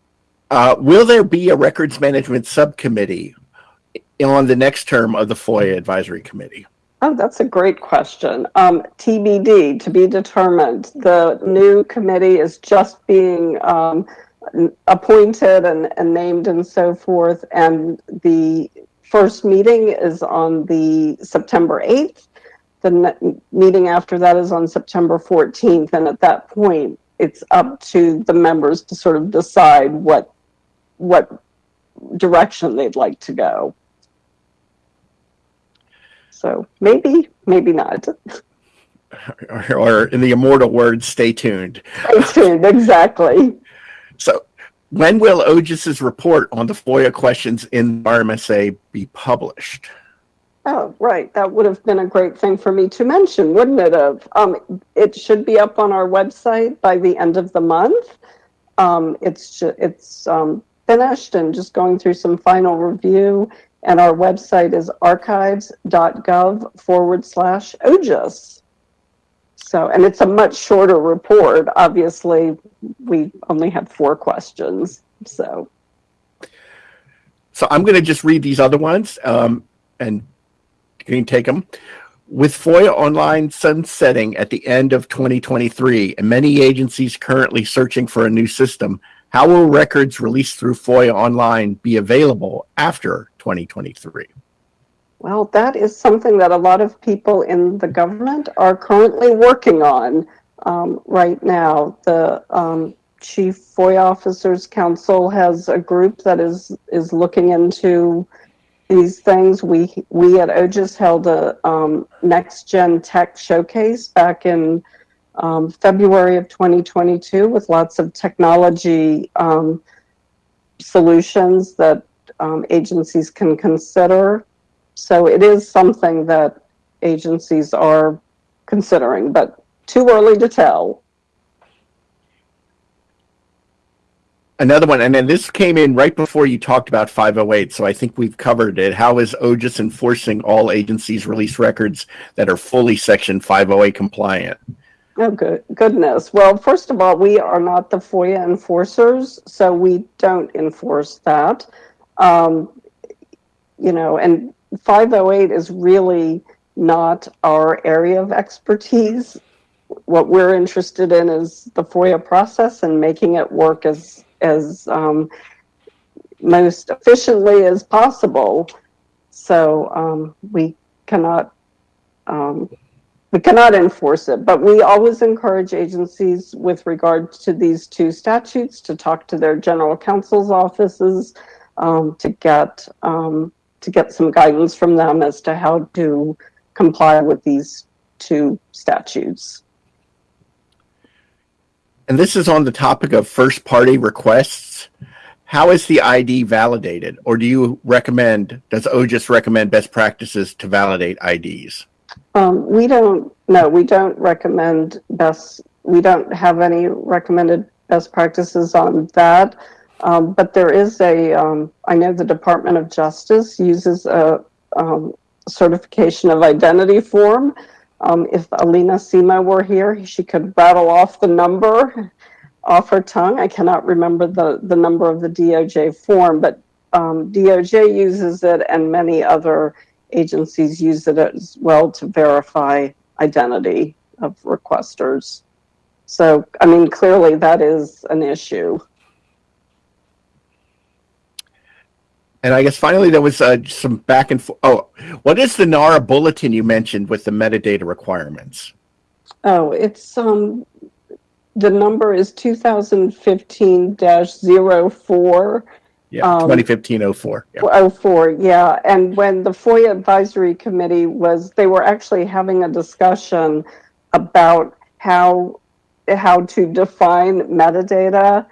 Speaker 1: Uh, will there be a records management subcommittee on the next term of the FOIA Advisory Committee?
Speaker 8: Oh, that's a great question. Um, TBD, to be determined. The new committee is just being um, appointed and, and named and so forth. And the first meeting is on the September 8th. The meeting after that is on September 14th. And at that point, it's up to the members to sort of decide what what direction they'd like to go. So maybe, maybe not.
Speaker 1: Or, or in the immortal words, stay tuned.
Speaker 8: Stay tuned, exactly.
Speaker 1: So, when will OGIS's report on the FOIA questions in RMSA be published?
Speaker 8: Oh, right. That would have been a great thing for me to mention, wouldn't it have? Um, it should be up on our website by the end of the month. Um, it's it's um, finished and just going through some final review. And our website is archives.gov forward slash OGIS. So, and it's a much shorter report. Obviously, we only have four questions. So,
Speaker 1: So, I'm going to just read these other ones um, and you can take them. With FOIA Online sunsetting at the end of 2023 and many agencies currently searching for a new system, how will records released through FOIA Online be available after 2023?
Speaker 8: Well, that is something that a lot of people in the government are currently working on um, right now. The um, Chief FOIA Officers Council has a group that is is looking into these things. We we at OGIS held a um, next gen tech showcase back in um, February of 2022 with lots of technology um, solutions that um, agencies can consider. So it is something that agencies are considering, but too early to tell.
Speaker 1: Another one, and then this came in right before you talked about 508, so I think we've covered it. How is OGIS enforcing all agencies release records that are fully Section 508 compliant?
Speaker 8: Oh, good goodness. Well, first of all, we are not the FOIA enforcers, so we don't enforce that. Um, you know, and 508 is really not our area of expertise. What we're interested in is the FOIA process and making it work as as um, most efficiently as possible. So um, we cannot um, we cannot enforce it, but we always encourage agencies with regard to these two statutes to talk to their general counsel's offices um, to get um, to get some guidance from them as to how to comply with these two statutes.
Speaker 1: And this is on the topic of first party requests. How is the ID validated? Or do you recommend, does OGIS recommend best practices to validate IDs?
Speaker 8: Um, we don't, no, we don't recommend best, we don't have any recommended best practices on that. Um, but there is a, um, I know the Department of Justice uses a um, certification of identity form. Um, if Alina Semo were here, she could rattle off the number off her tongue. I cannot remember the, the number of the DOJ form, but um, DOJ uses it and many other agencies use it as well to verify identity of requesters. So, I mean, clearly that is an issue.
Speaker 1: And I guess finally there was uh, some back and forth. Oh, what is the NARA bulletin you mentioned with the metadata requirements?
Speaker 8: Oh, it's um, the number is 2015-04.
Speaker 1: Yeah,
Speaker 8: Um,
Speaker 1: 2015 Yeah.
Speaker 8: Oh, four, yeah. And when the FOIA Advisory Committee was, they were actually having a discussion about how, how to define metadata.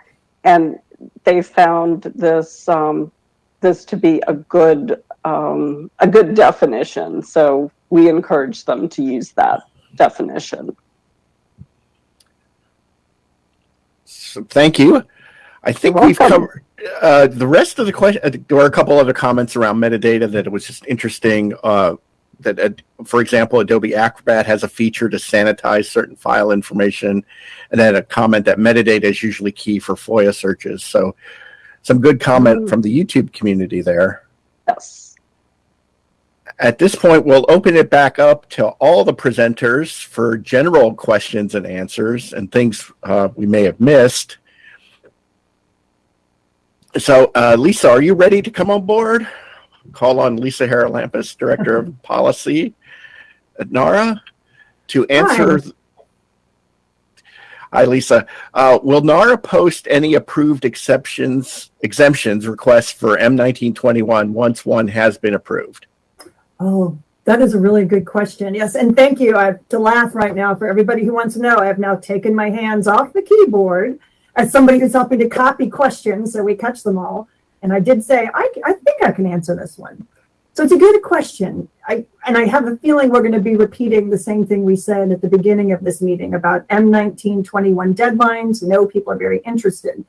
Speaker 8: And they found this, um, this to be a good, um, a good definition. So we encourage them to use that definition.
Speaker 1: So thank you. I think we've covered uh, the rest of the question. Uh, there were a couple other comments around metadata that it was just interesting. Uh, that, uh, for example, Adobe Acrobat has a feature to sanitize certain file information, and then a comment that metadata is usually key for FOIA searches. So, some good comment
Speaker 8: Mm.
Speaker 1: from the YouTube community there.
Speaker 8: Yes.
Speaker 1: At this point, we'll open it back up to all the presenters for general questions and answers and things uh, we may have missed. So, uh, Lisa, are you ready to come on board? Call on Lisa Haralampus, Director of Policy at NARA, to answer. Hi, Lisa. Uh, will NARA post any approved exceptions, exemptions requests for M1921 once one has been approved?
Speaker 9: Oh, that is a really good question. Yes, and thank you. I have to laugh right now for everybody who wants to know. I have now taken my hands off the keyboard as somebody who's helping to copy questions so we catch them all. And I did say, I, I think I can answer this one. So it's a good question. I and I have a feeling we're going to be repeating the same thing we said at the beginning of this meeting about M1921 deadlines. No, people are very interested.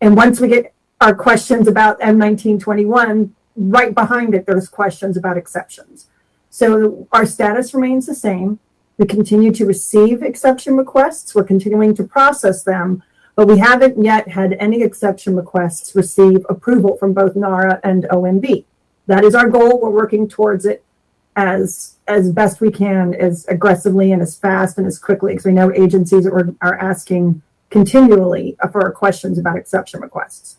Speaker 9: And once we get our questions about M1921, right behind it, there's questions about exceptions. So our status remains the same. We continue to receive exception requests. We're continuing to process them, but we haven't yet had any exception requests receive approval from both NARA and OMB. That is our goal. We're working towards it as as best we can, as aggressively and as fast and as quickly because we know agencies are, are asking continually for questions about exception requests.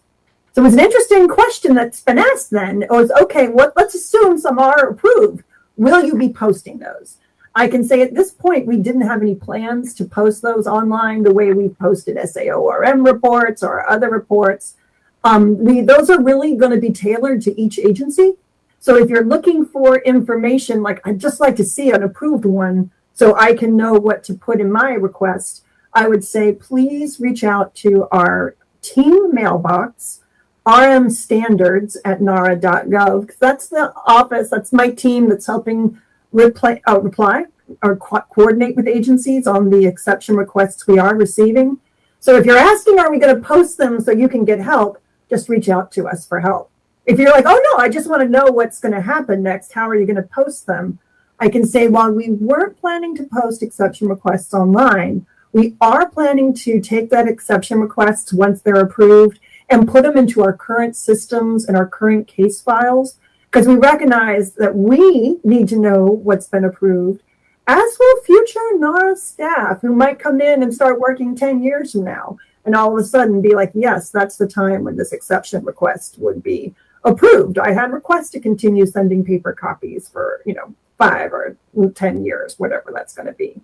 Speaker 9: So it was an interesting question that's been asked then. It was, okay, what, let's assume some are approved. Will you be posting those? I can say at this point, we didn't have any plans to post those online the way we posted SAORM reports or other reports. Um, we, those are really going to be tailored to each agency. So if you're looking for information, like I'd just like to see an approved one so I can know what to put in my request, I would say please reach out to our team mailbox, RM standards at nara.gov. That's the office, that's my team that's helping reply, uh, reply or co- coordinate with agencies on the exception requests we are receiving. So if you're asking, are we going to post them so you can get help? Just reach out to us for help. If you're like, oh no, I just want to know what's going to happen next, how are you going to post them? I can say, while we weren't planning to post exception requests online, we are planning to take that exception requests once they're approved and put them into our current systems and our current case files because we recognize that we need to know what's been approved, as will future NARA staff who might come in and start working 10 years from now and all of a sudden be like, yes, that's the time when this exception request would be approved. I had requests to continue sending paper copies for, you know, five or 10 years, whatever that's going to be.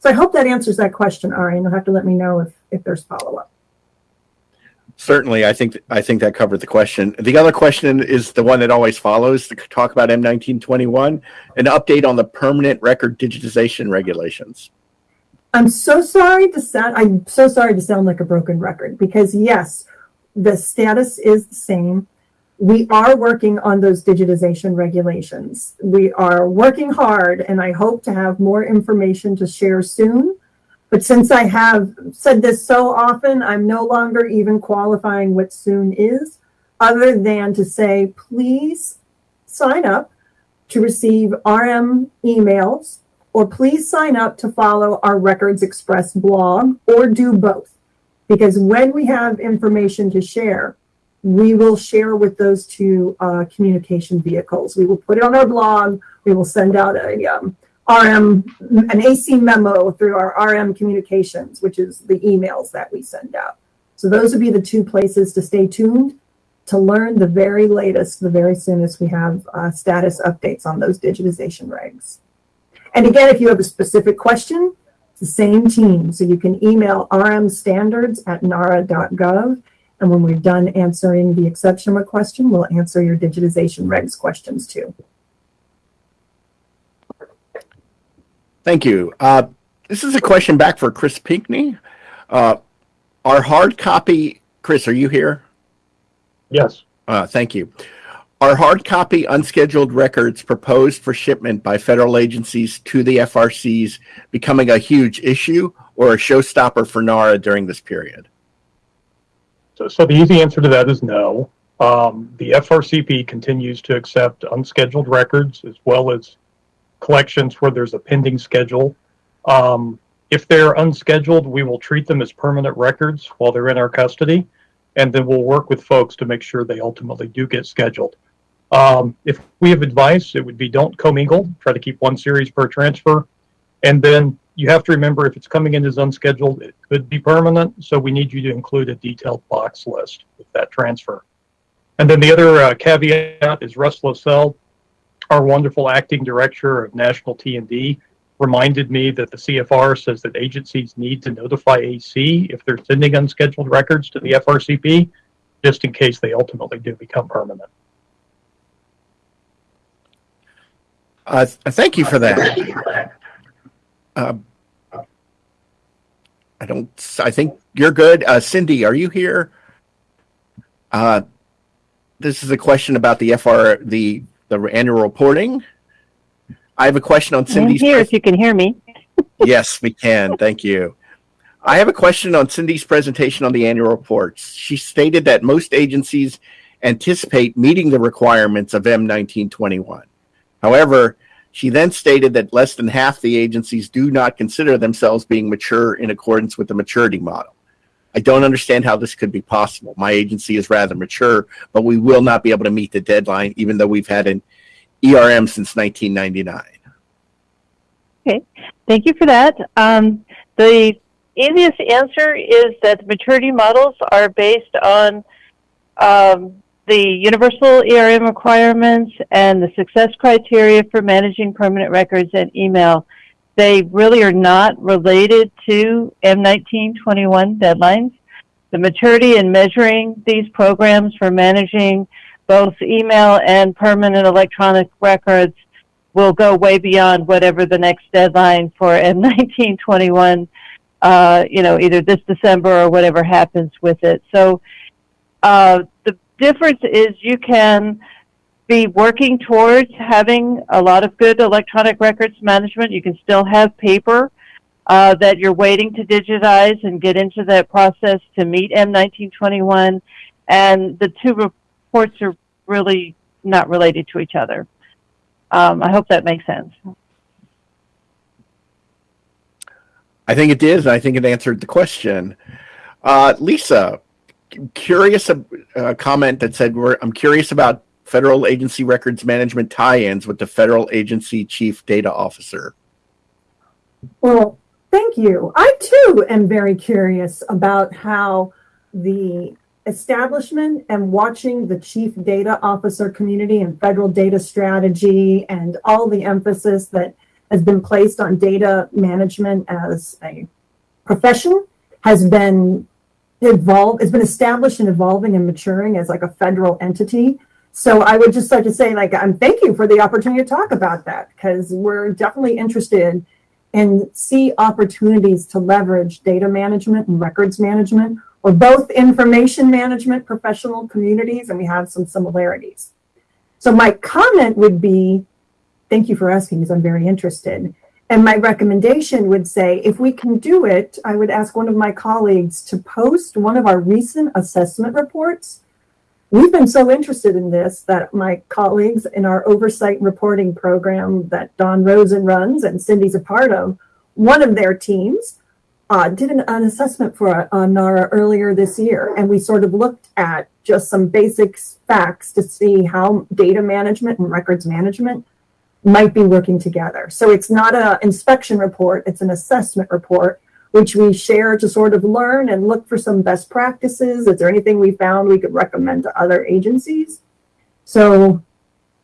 Speaker 9: So I hope that answers that question, Ari, and you'll have to let me know if, if there's follow-up.
Speaker 1: Certainly, I think I think that covered the question. The other question is the one that always follows to talk about M1921, an update on the permanent record digitization regulations.
Speaker 9: I'm so sorry to sound I'm so sorry to sound like a broken record because yes, the status is the same. We are working on those digitization regulations. We are working hard and I hope to have more information to share soon. But since I have said this so often, I'm no longer even qualifying what soon is, other than to say, please sign up to receive RM emails, or please sign up to follow our Records Express blog, or do both. Because when we have information to share, we will share with those two uh, communication vehicles. We will put it on our blog. We will send out a um, RM, an AC memo through our RM communications, which is the emails that we send out. So those would be the two places to stay tuned to learn the very latest, the very soonest we have uh, status updates on those digitization regs. And again, if you have a specific question, it's the same team. So you can email rmstandards at nara.gov. And when we're done answering the exception question, we'll answer your digitization regs questions too.
Speaker 1: Thank you. Uh, this is a question back for Chris Pinkney. Uh, our hard copy, Chris, are you here?
Speaker 3: Yes.
Speaker 1: Uh, thank you. Are hard copy unscheduled records proposed for shipment by federal agencies to the FRCs becoming a huge issue or a showstopper for NARA during this period?
Speaker 3: So, so the easy answer to that is no. Um, the FRCP continues to accept unscheduled records as well as collections where there's a pending schedule. Um, if they're unscheduled, we will treat them as permanent records while they're in our custody, and then we'll work with folks to make sure they ultimately do get scheduled. Um, if we have advice, it would be don't commingle, try to keep one series per transfer. And then you have to remember if it's coming in as unscheduled, it could be permanent. So we need you to include a detailed box list with that transfer. And then the other uh, caveat is Russ Losell, our wonderful acting director of National T&D, reminded me that the CFR says that agencies need to notify AC if they're sending unscheduled records to the FRCP, just in case they ultimately do become permanent.
Speaker 1: Uh, th- thank you for that. Um, I don't, I think you're good. Uh, Cindy, are you here? Uh, this is a question about the FR, the, the annual reporting. I have a question on
Speaker 6: I'm
Speaker 1: Cindy's.
Speaker 6: here if you can hear me.
Speaker 1: Yes, we can. Thank you. I have a question on Cindy's presentation on the annual reports. She stated that most agencies anticipate meeting the requirements of M1921. However, she then stated that less than half the agencies do not consider themselves being mature in accordance with the maturity model. I don't understand how this could be possible. My agency is rather mature, but we will not be able to meet the deadline, even though we've had an ERM since 1999.
Speaker 6: Okay, Thank you for that. Um, the easiest answer is that the maturity models are based on um, the universal ERM requirements and the success criteria for managing permanent records and email. They really are not related to M1921 deadlines. The maturity in measuring these programs for managing both email and permanent electronic records will go way beyond whatever the next deadline for M1921, uh, you know, either this December or whatever happens with it. So uh, difference is you can be working towards having a lot of good electronic records management. You can still have paper uh, that you're waiting to digitize and get into that process to meet M1921. And the two reports are really not related to each other. Um, I hope that makes sense.
Speaker 1: I think it did. I think it answered the question. Uh, Lisa, curious a uh, comment that said, we're, "I'm curious about federal agency records management tie-ins with the federal agency chief data officer."
Speaker 9: Well, thank you. I too am very curious about how the establishment and watching the chief data officer community and federal data strategy and all the emphasis that has been placed on data management as a profession has been evolved, has been established and evolving and maturing as like a federal entity. So I would just like to say, like, I'm thank you for the opportunity to talk about that because we're definitely interested and see opportunities to leverage data management and records management or both information management professional communities and we have some similarities. So my comment would be, thank you for asking because I'm very interested. And my recommendation would say, if we can do it, I would ask one of my colleagues to post one of our recent assessment reports. We've been so interested in this that my colleagues in our oversight and reporting program that Don Rosen runs and Cindy's a part of, one of their teams uh, did an, an assessment for uh, NARA earlier this year. And we sort of looked at just some basic facts to see how data management and records management might be working together. So it's not an inspection report, it's an assessment report, which we share to sort of learn and look for some best practices. Is there anything we found we could recommend to other agencies? So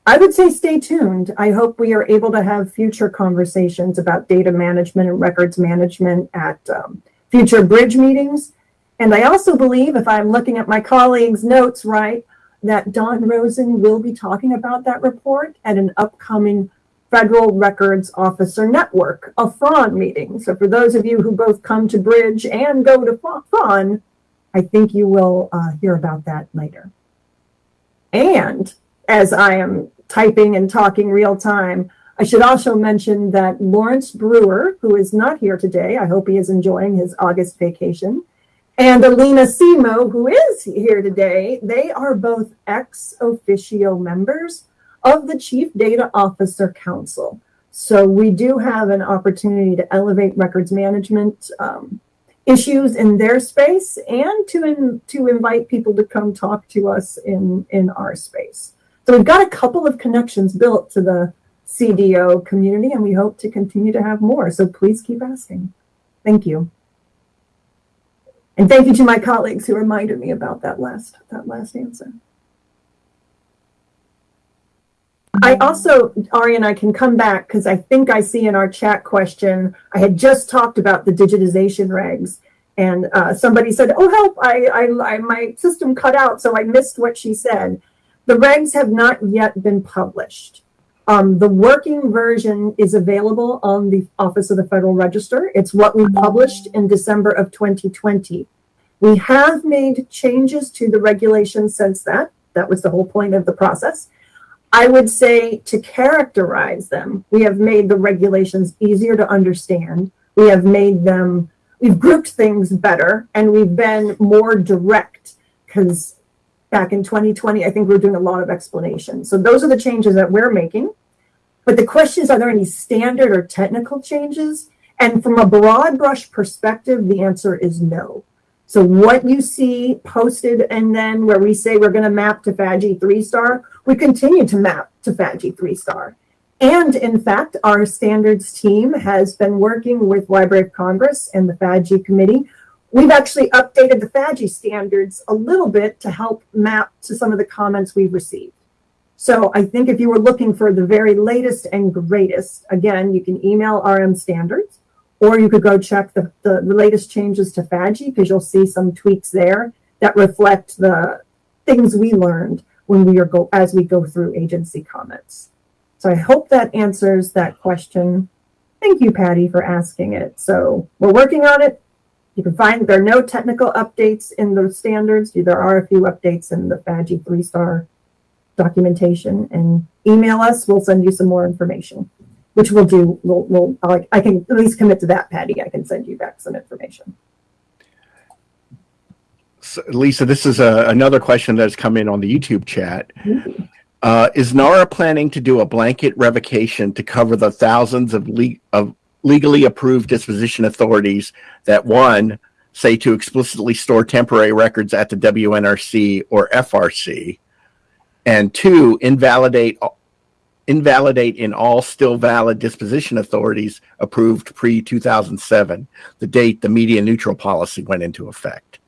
Speaker 9: I would say stay tuned. I hope we are able to have future conversations about data management and records management at um, future bridge meetings. And I also believe, if I'm looking at my colleagues' notes right, that Don Rosen will be talking about that report at an upcoming Federal Records Officer Network, a FRON meeting. So for those of you who both come to Bridge and go to FRON, I think you will uh, hear about that later. And as I am typing and talking real time, I should also mention that Laurence Brewer, who is not here today, I hope he is enjoying his August vacation, and Alina Semo, who is here today, they are both ex officio members of the Chief Data Officer Council. So we do have an opportunity to elevate records management um, issues in their space and to, in, to invite people to come talk to us in, in our space. So we've got a couple of connections built to the CDO community and we hope to continue to have more. So please keep asking. Thank you. And thank you to my colleagues who reminded me about that last that last answer. I also, Ari and I can come back because I think I see in our chat question, I had just talked about the digitization regs and uh, somebody said, oh help, I, I, I, my system cut out so I missed what she said. The regs have not yet been published. Um, the working version is available on the Office of the Federal Register. It's what we published in December of 2020. We have made changes to the regulations since that. That was the whole point of the process. I would say to characterize them, we have made the regulations easier to understand. We have made them, we've grouped things better, and we've been more direct because back in 2020, I think we are doing a lot of explanation. So those are the changes that we're making. But the question is, are there any standard or technical changes? And from a broad brush perspective, the answer is no. So what you see posted and then where we say we're going to map to FADGI 3-star, we continue to map to FADGI 3-star. And in fact, our standards team has been working with Library of Congress and the FADGI committee We've actually updated the FADGI standards a little bit to help map to some of the comments we've received. So I think if you were looking for the very latest and greatest, again, you can email RM standards, or you could go check the, the latest changes to FADGI because you'll see some tweaks there that reflect the things we learned when we are go, as we go through agency comments. So I hope that answers that question. Thank you, Patty, for asking it. So we're working on it. You can find, there are no technical updates in the standards. There are a few updates in the FADGI three-star documentation and email us. We'll send you some more information, which we'll do. We'll, we'll, I I can at least commit to that, Patty. I can send you back some information.
Speaker 1: So, Lisa, this is a, another question that's come in on the YouTube chat. Uh, is NARA planning to do a blanket revocation to cover the thousands of, of legally approved disposition authorities that one say to explicitly store temporary records at the WNRC or FRC, and two invalidate invalidate in all still valid disposition authorities approved pre 2007, the date the media neutral policy went into effect.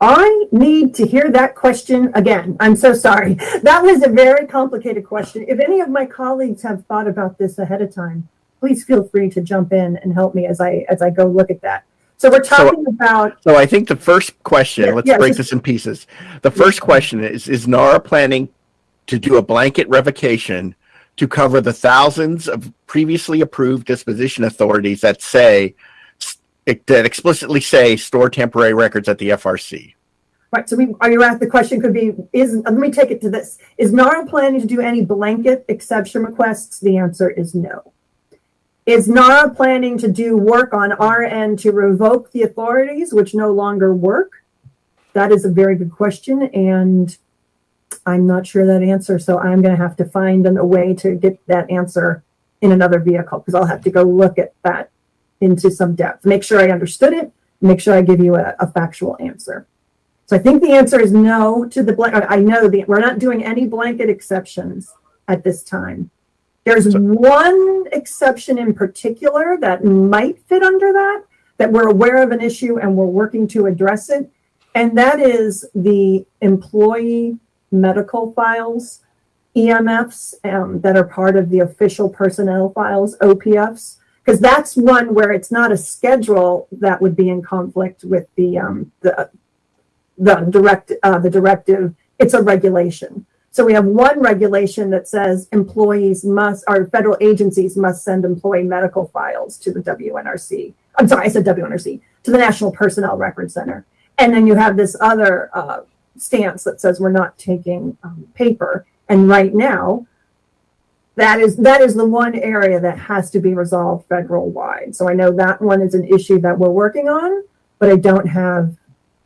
Speaker 9: I need to hear that question again. I'm so sorry. That was a very complicated question. If any of my colleagues have thought about this ahead of time, please feel free to jump in and help me as I as I go look at that. So we're talking about
Speaker 1: So I think the first question,
Speaker 9: Yeah,
Speaker 1: let's
Speaker 9: yeah,
Speaker 1: break
Speaker 9: just-
Speaker 1: this in pieces. The first question is, is NARA planning to do a blanket revocation to cover the thousands of previously approved disposition authorities that say, that explicitly say store temporary records at the FRC?
Speaker 9: right. So we are you at the question could be is let me take it to this. Is NARA planning to do any blanket exception requests? The answer is no. Is NARA planning to do work on our end to revoke the authorities which no longer work? That is a very good question, and I'm not sure that answer. So I'm going to have to find an, a way to get that answer in another vehicle because I'll have to go look at that into some depth, make sure I understood it, make sure I give you a, a factual answer. So I think the answer is no to the blank. I know that we're not doing any blanket exceptions at this time. There's one exception in particular that might fit under that, that we're aware of an issue and we're working to address it. And that is the employee medical files, EMFs, um, that are part of the official personnel files, OPFs. Because that's one where it's not a schedule that would be in conflict with the, um, the, the direct, uh, the directive. It's a regulation. So we have one regulation that says employees must, or federal agencies must send employee medical files to the WNRC. I'm sorry, I said WNRC, to the National Personnel Record Center. And then you have this other uh, stance that says we're not taking um, paper. And right now, that is that is the one area that has to be resolved federal wide. So I know that one is an issue that we're working on, but I don't have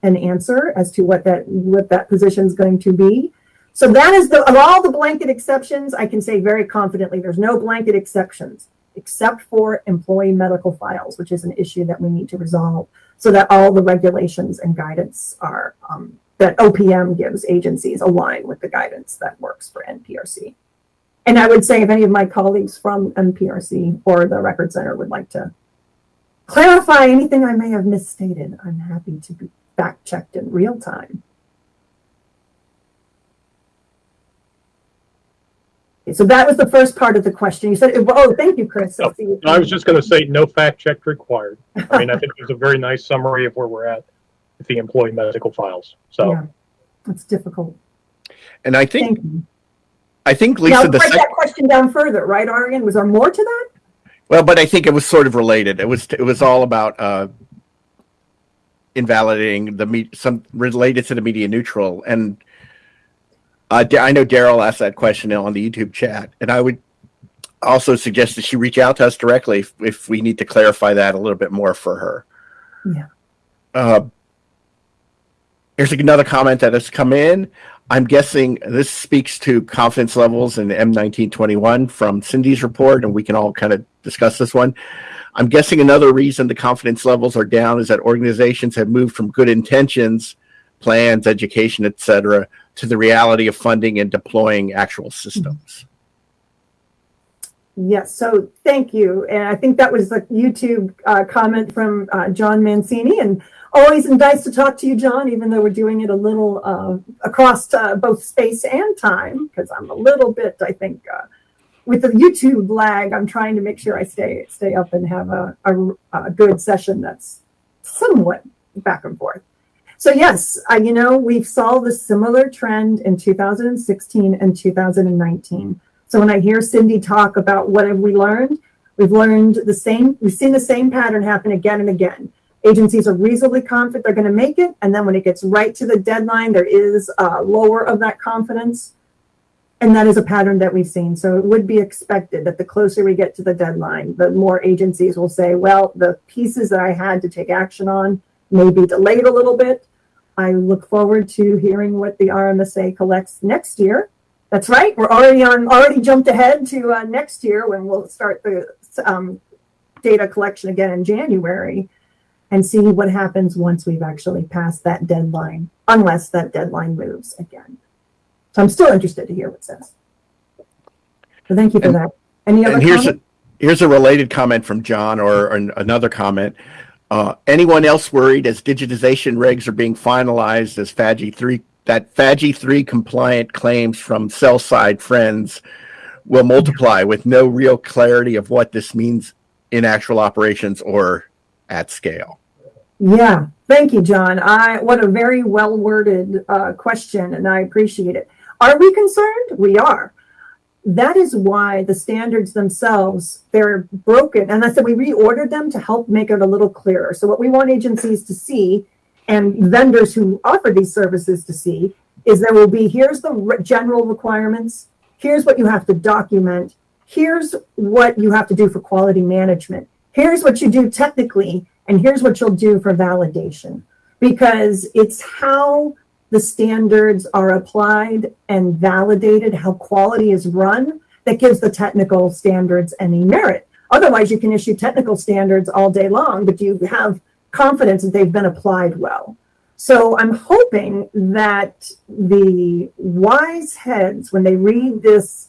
Speaker 9: an answer as to what that what that position is going to be. So that is the of all the blanket exceptions, I can say very confidently there's no blanket exceptions except for employee medical files, which is an issue that we need to resolve so that all the regulations and guidance are um, that OPM gives agencies align with the guidance that works for NPRC. And I would say if any of my colleagues from NPRC or the Record Center would like to clarify anything I may have misstated, I'm happy to be fact checked in real time. So that was the first part of the question. You said, oh, thank you, Chris. I see you-
Speaker 3: I was just going to say, no fact check required. I mean, I think it was a very nice summary of where we're at with the employee medical files. So
Speaker 9: Yeah, it's difficult.
Speaker 1: And I think,
Speaker 9: Thank you.
Speaker 1: I think
Speaker 9: Now,
Speaker 1: Lisa, the
Speaker 9: break that question down further, right, Arian? Was there more to that?
Speaker 1: well, but I think it was sort of related. It was, it was all about, uh, invalidating the me some related to the media neutral and uh, I know Daryl asked that question on the YouTube chat, and I would also suggest that she reach out to us directly if, if we need to clarify that a little bit more for her.
Speaker 9: Yeah.
Speaker 1: Uh, here's another comment that has come in. I'm guessing this speaks to confidence levels in M1921 from Cindy's report, and we can all kind of discuss this one. I'm guessing another reason the confidence levels are down is that organizations have moved from good intentions, plans, education, etc., to the reality of funding and deploying actual systems.
Speaker 9: Yes, so thank you. And I think that was the YouTube uh, comment from uh, John Mancini. And always nice to talk to you, John, even though we're doing it a little uh, across uh, both space and time, because I'm a little bit, I think, uh, with the YouTube lag, I'm trying to make sure I stay stay up and have a, a, a good session that's somewhat back and forth. So yes, I, you know, we saw the similar trend in 2016 and 2019. So when I hear Cindy talk about what have we learned, we've learned the same, we've seen the same pattern happen again and again. Agencies are reasonably confident they're going to make it, and then when it gets right to the deadline, there is a lower of that confidence. And that is a pattern that we've seen. So it would be expected that the closer we get to the deadline, the more agencies will say, well, the pieces that I had to take action on may be delayed a little bit. I look forward to hearing what the RMSA collects next year. That's right. We're already on, already jumped ahead to uh, next year when we'll start the um, data collection again in January and see what happens once we've actually passed that deadline, unless that deadline moves again. So I'm still interested to hear what says. So thank you for
Speaker 1: And-
Speaker 9: that. Any other
Speaker 1: And here's a, here's a related comment from John or, or another comment. Uh, anyone else worried as digitization regs are being finalized as FADGI three, that FADGI three compliant claims from sell side friends will multiply with no real clarity of what this means in actual operations or at scale.
Speaker 9: Yeah, thank you, John. I, what a very well worded uh, question, and I appreciate it. Are we concerned? We are. That is why the standards themselves, they're broken. And I said we reordered them to help make it a little clearer. So what we want agencies to see and vendors who offer these services to see is there will be, here's the general requirements. Here's what you have to document. Here's what you have to do for quality management. Here's what you do technically, and here's what you'll do for validation. Because it's how the standards are applied and validated, how quality is run, that gives the technical standards any merit. Otherwise, you can issue technical standards all day long, but you have confidence that they've been applied well. So I'm hoping that the wise heads, when they read this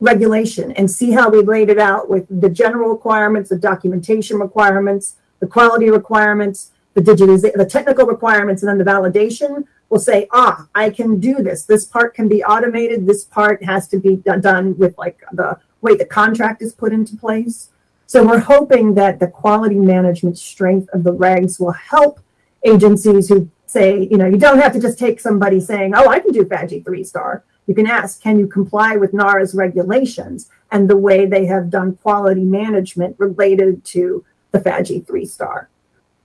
Speaker 9: regulation and see how we laid it out with the general requirements, the documentation requirements, the quality requirements, the digitization, the technical requirements, and then the validation, will say, ah, I can do this. This part can be automated. This part has to be done with like the way the contract is put into place. So we're hoping that the quality management strength of the regs will help agencies who say, you know, you don't have to just take somebody saying, oh, I can do FADGI three star. You can ask, can you comply with NARA's regulations and the way they have done quality management related to the FADGI three star?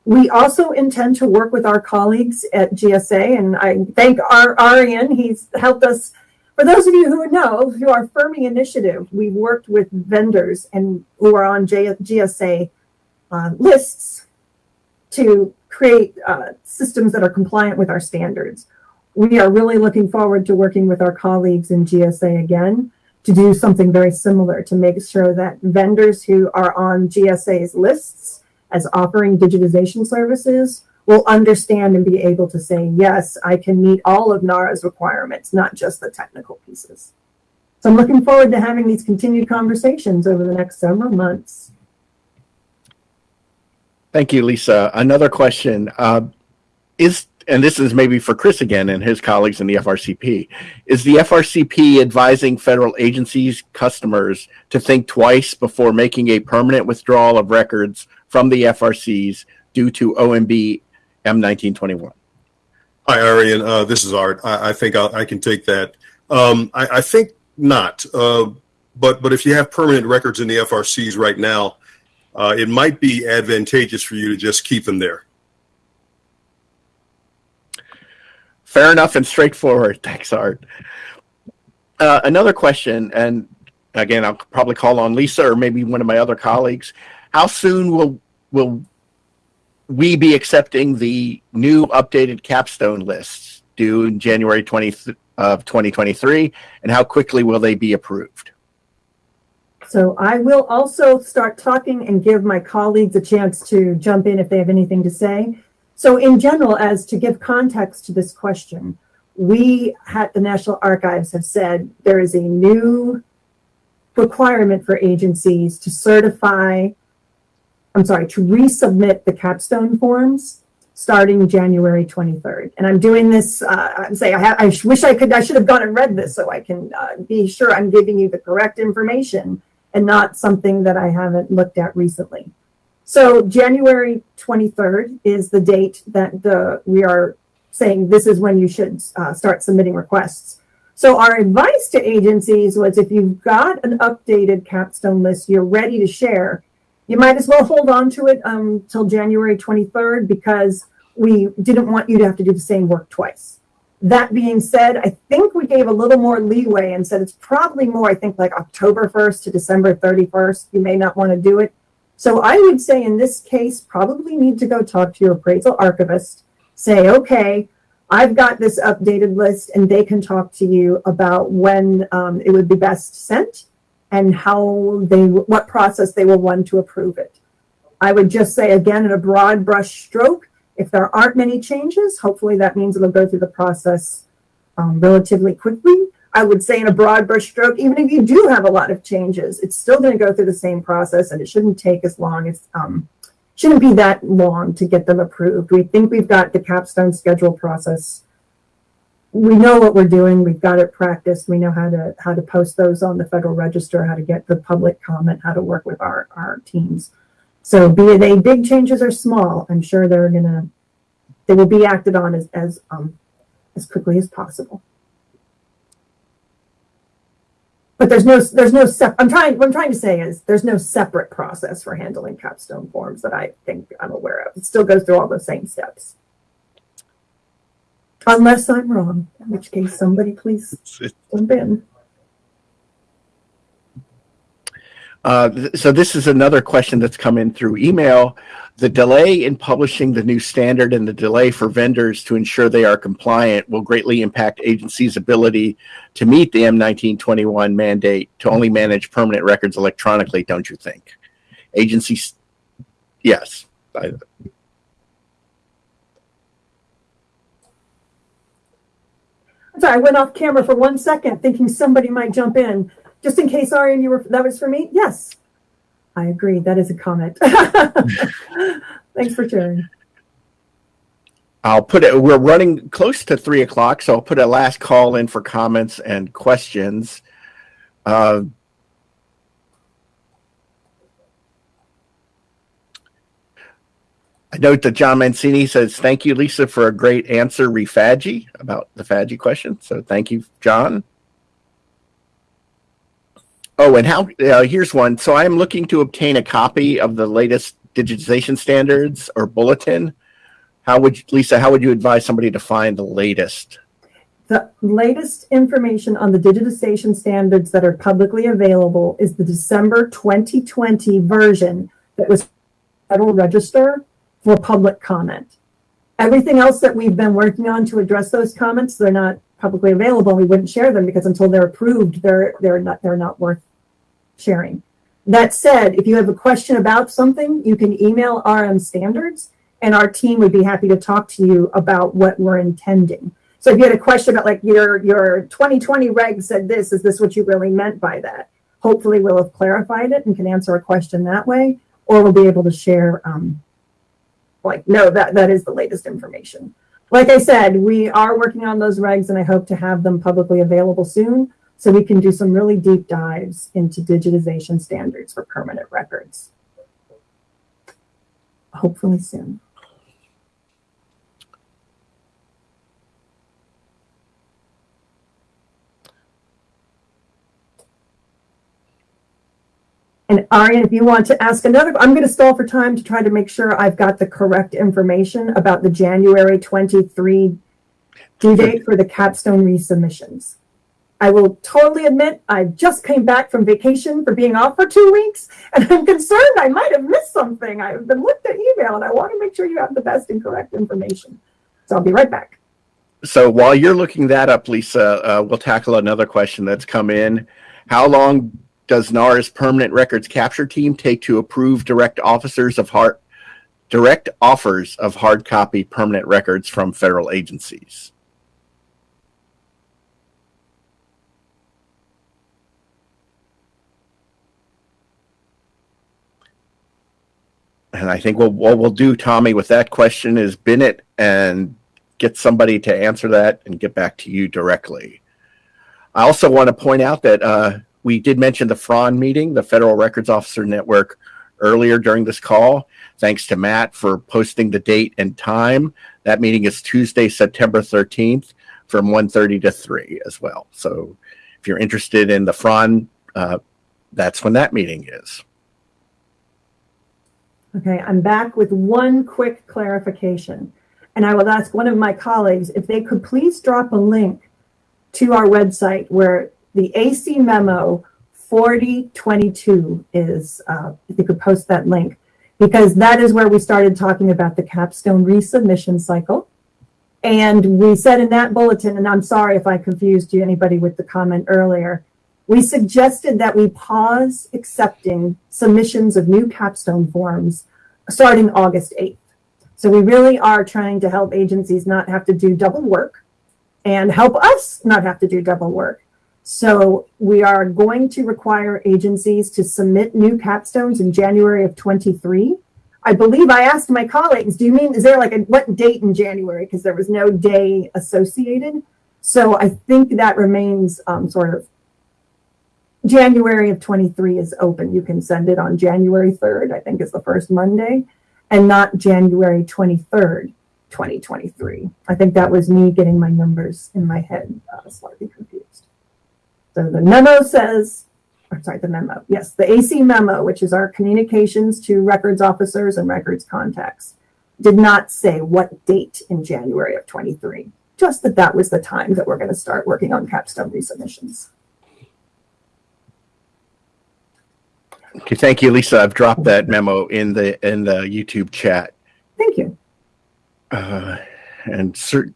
Speaker 9: We also intend to work with our colleagues at GSA, and I thank our Arian. He's helped us. For those of you who know, through our FERMI initiative, we've worked with vendors and who are on GSA uh, lists to create uh, systems that are compliant with our standards. We are really looking forward to working with our colleagues in GSA again to do something very similar to make sure that vendors who are on GSA's lists as offering digitization services will understand and be able to say, yes, I can meet all of NARA's requirements, not just the technical pieces. So I'm looking forward to having these continued conversations over the next several months.
Speaker 1: Thank you, Lisa. Another question uh, is, and this is maybe for Chris again and his colleagues in the FRCP, is the FRCP advising federal agencies, customers to think twice before making a permanent withdrawal of records from the FRCs due to OMB M1921?
Speaker 4: Hi, Arian. Uh, this is Art. I, I think I'll, I can take that. Um, I, I think not. Uh, but but if you have permanent records in the FRCs right now, uh, it might be advantageous for you to just keep them there.
Speaker 1: Fair enough and straightforward. Thanks, Art. Uh, another question, and again, I'll probably call on Lisa or maybe one of my other colleagues. How soon will will we be accepting the new updated capstone lists due in January 20 of 2023, and how quickly will they be approved?
Speaker 9: So I will also start talking and give my colleagues a chance to jump in if they have anything to say. So in general, as to give context to this question, we at the National Archives have said there is a new requirement for agencies to certify, I'm sorry, to resubmit the capstone forms starting January 23rd. And I'm doing this, uh, I'm saying, I, ha- I wish I could, I should have gone and read this so I can uh, be sure I'm giving you the correct information and not something that I haven't looked at recently. So January 23rd is the date that the we are saying this is when you should uh, start submitting requests. So our advice to agencies was if you've got an updated capstone list you're ready to share, you might as well hold on to it um, till January 23rd because we didn't want you to have to do the same work twice. That being said, I think we gave a little more leeway and said it's probably more, I think, like October 1st to December 31st. You may not want to do it. So I would say in this case, probably need to go talk to your appraisal archivist, say, okay, I've got this updated list, and they can talk to you about when um, it would be best sent and how they, what process they will run to approve it. I would just say again, in a broad brush stroke, if there aren't many changes, hopefully that means it'll go through the process um, relatively quickly. I would say in a broad brush stroke, even if you do have a lot of changes, it's still going to go through the same process and it shouldn't take as long as, um, shouldn't be that long to get them approved. We think we've got the capstone schedule process. We know what we're doing. We've got it practiced. We know how to, how to post those on the Federal Register, how to get the public comment, how to work with our, our teams. So be they big changes or small, I'm sure they're gonna, they will be acted on as, as, um, as quickly as possible. But there's no, there's no sep, I'm trying, what I'm trying to say is, there's no separate process for handling capstone forms that I think I'm aware of. It still goes through all the same steps. Unless I'm wrong, in which case somebody please jump in.
Speaker 1: Uh, th- so this is another question that's come in through email. The delay in publishing the new standard and the delay for vendors to ensure they are compliant will greatly impact agencies' ability to meet the M1921 mandate to only manage permanent records electronically, don't you think? Agencies, yes. I-
Speaker 9: sorry, I went off camera for one second thinking somebody might jump in. Just in case, Arian, you were, that was for me? Yes. I agree. That is a comment. Thanks for sharing.
Speaker 1: I'll put it, we're running close to three o'clock, so I'll put a last call in for comments and questions. Uh, I note that John Mancini says, thank you, Lisa, for a great answer, refagi, about the FADGI question. So thank you, John. Oh, and how, uh, here's one. So I'm looking to obtain a copy of the latest digitization standards or bulletin. How would, you- Lisa, how would you advise somebody to find the latest?
Speaker 9: The latest information on the digitization standards that are publicly available is the December 2020 version that was Federal Register for public comment. Everything else that we've been working on to address those comments, they're not publicly available. We wouldn't share them because until they're approved, they're, they're not, they're not worth sharing. That said, if you have a question about something, you can email RM Standards and our team would be happy to talk to you about what we're intending. So if you had a question about like your, your 2020 reg said this, is this what you really meant by that? Hopefully we'll have clarified it and can answer a question that way, or we'll be able to share, um, like, no, that, that is the latest information. Like I said, we are working on those regs and I hope to have them publicly available soon so we can do some really deep dives into digitization standards for permanent records. Hopefully soon. And Arian, if you want to ask another, I'm going to stall for time to try to make sure I've got the correct information about the January 23 due date for the capstone resubmissions. I will totally admit I just came back from vacation for being off for two weeks, and I'm concerned I might have missed something. I've been looked at email, and I want to make sure you have the best and correct information. So I'll be right back.
Speaker 1: So while you're looking that up, Lisa, uh, we'll tackle another question that's come in. How long does NARA's permanent records capture team take to approve direct officers of hard direct offers of hard copy permanent records from federal agencies? And I think what, what we'll do, Tommy, with that question is bin it and get somebody to answer that and get back to you directly. I also want to point out that uh, we did mention the FRON meeting, the Federal Records Officer Network, earlier during this call. Thanks to Matt for posting the date and time. That meeting is Tuesday, September 13th from 1.30 to 3 as well. So if you're interested in the FRON, uh, that's when that meeting is.
Speaker 9: Okay, I'm back with one quick clarification. And I will ask one of my colleagues if they could please drop a link to our website where the AC memo 4022 is, uh, if you could post that link, because that is where we started talking about the capstone resubmission cycle. And we said in that bulletin, and I'm sorry if I confused you, anybody with the comment earlier, we suggested that we pause accepting submissions of new capstone forms starting August 8th. So we really are trying to help agencies not have to do double work and help us not have to do double work. So we are going to require agencies to submit new capstones in January of 23. I believe I asked my colleagues, do you mean, is there like a, what date in January? Because there was no day associated. So I think that remains um, sort of January of 23 is open. You can send it on January 3rd, I think is the first Monday, and not January 23rd, 2023. I think that was me getting my numbers in my head uh, slightly confused. So the memo says, or sorry, the memo, yes, the AC memo, which is our communications to records officers and records contacts, did not say what date in January of 23, just that that was the time that we're going to start working on capstone resubmissions.
Speaker 1: Okay, thank you, Lisa. I've dropped that memo in the in the YouTube chat.
Speaker 9: Thank you.
Speaker 1: Uh, and certain.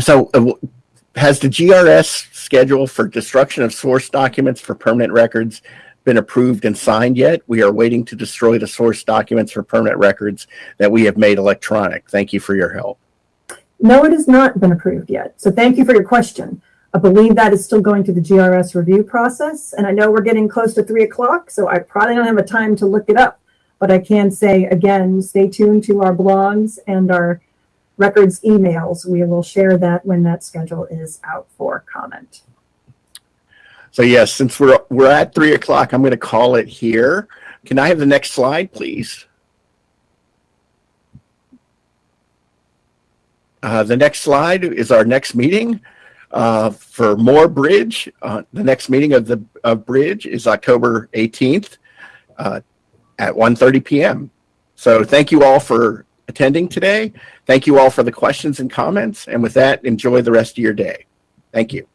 Speaker 1: So, uh, has the GRS schedule for destruction of source documents for permanent records been approved and signed yet? We are waiting to destroy the source documents for permanent records that we have made electronic. Thank you for your help.
Speaker 9: No, it has not been approved yet. So thank you for your question. I believe that is still going through the GRS review process. And I know we're getting close to three o'clock, so I probably don't have a time to look it up. But I can say again, stay tuned to our blogs and our records emails. We will share that when that schedule is out for comment.
Speaker 1: So yes, since we're we're at three o'clock, I'm going to call it here. Can I have the next slide, please? Uh, the next slide is our next meeting uh, for more BRIDG. Uh, the next meeting of the of BRIDG is October 18th uh, at 1:30 p.m. So thank you all for attending today. Thank you all for the questions and comments. And with that, enjoy the rest of your day. Thank you.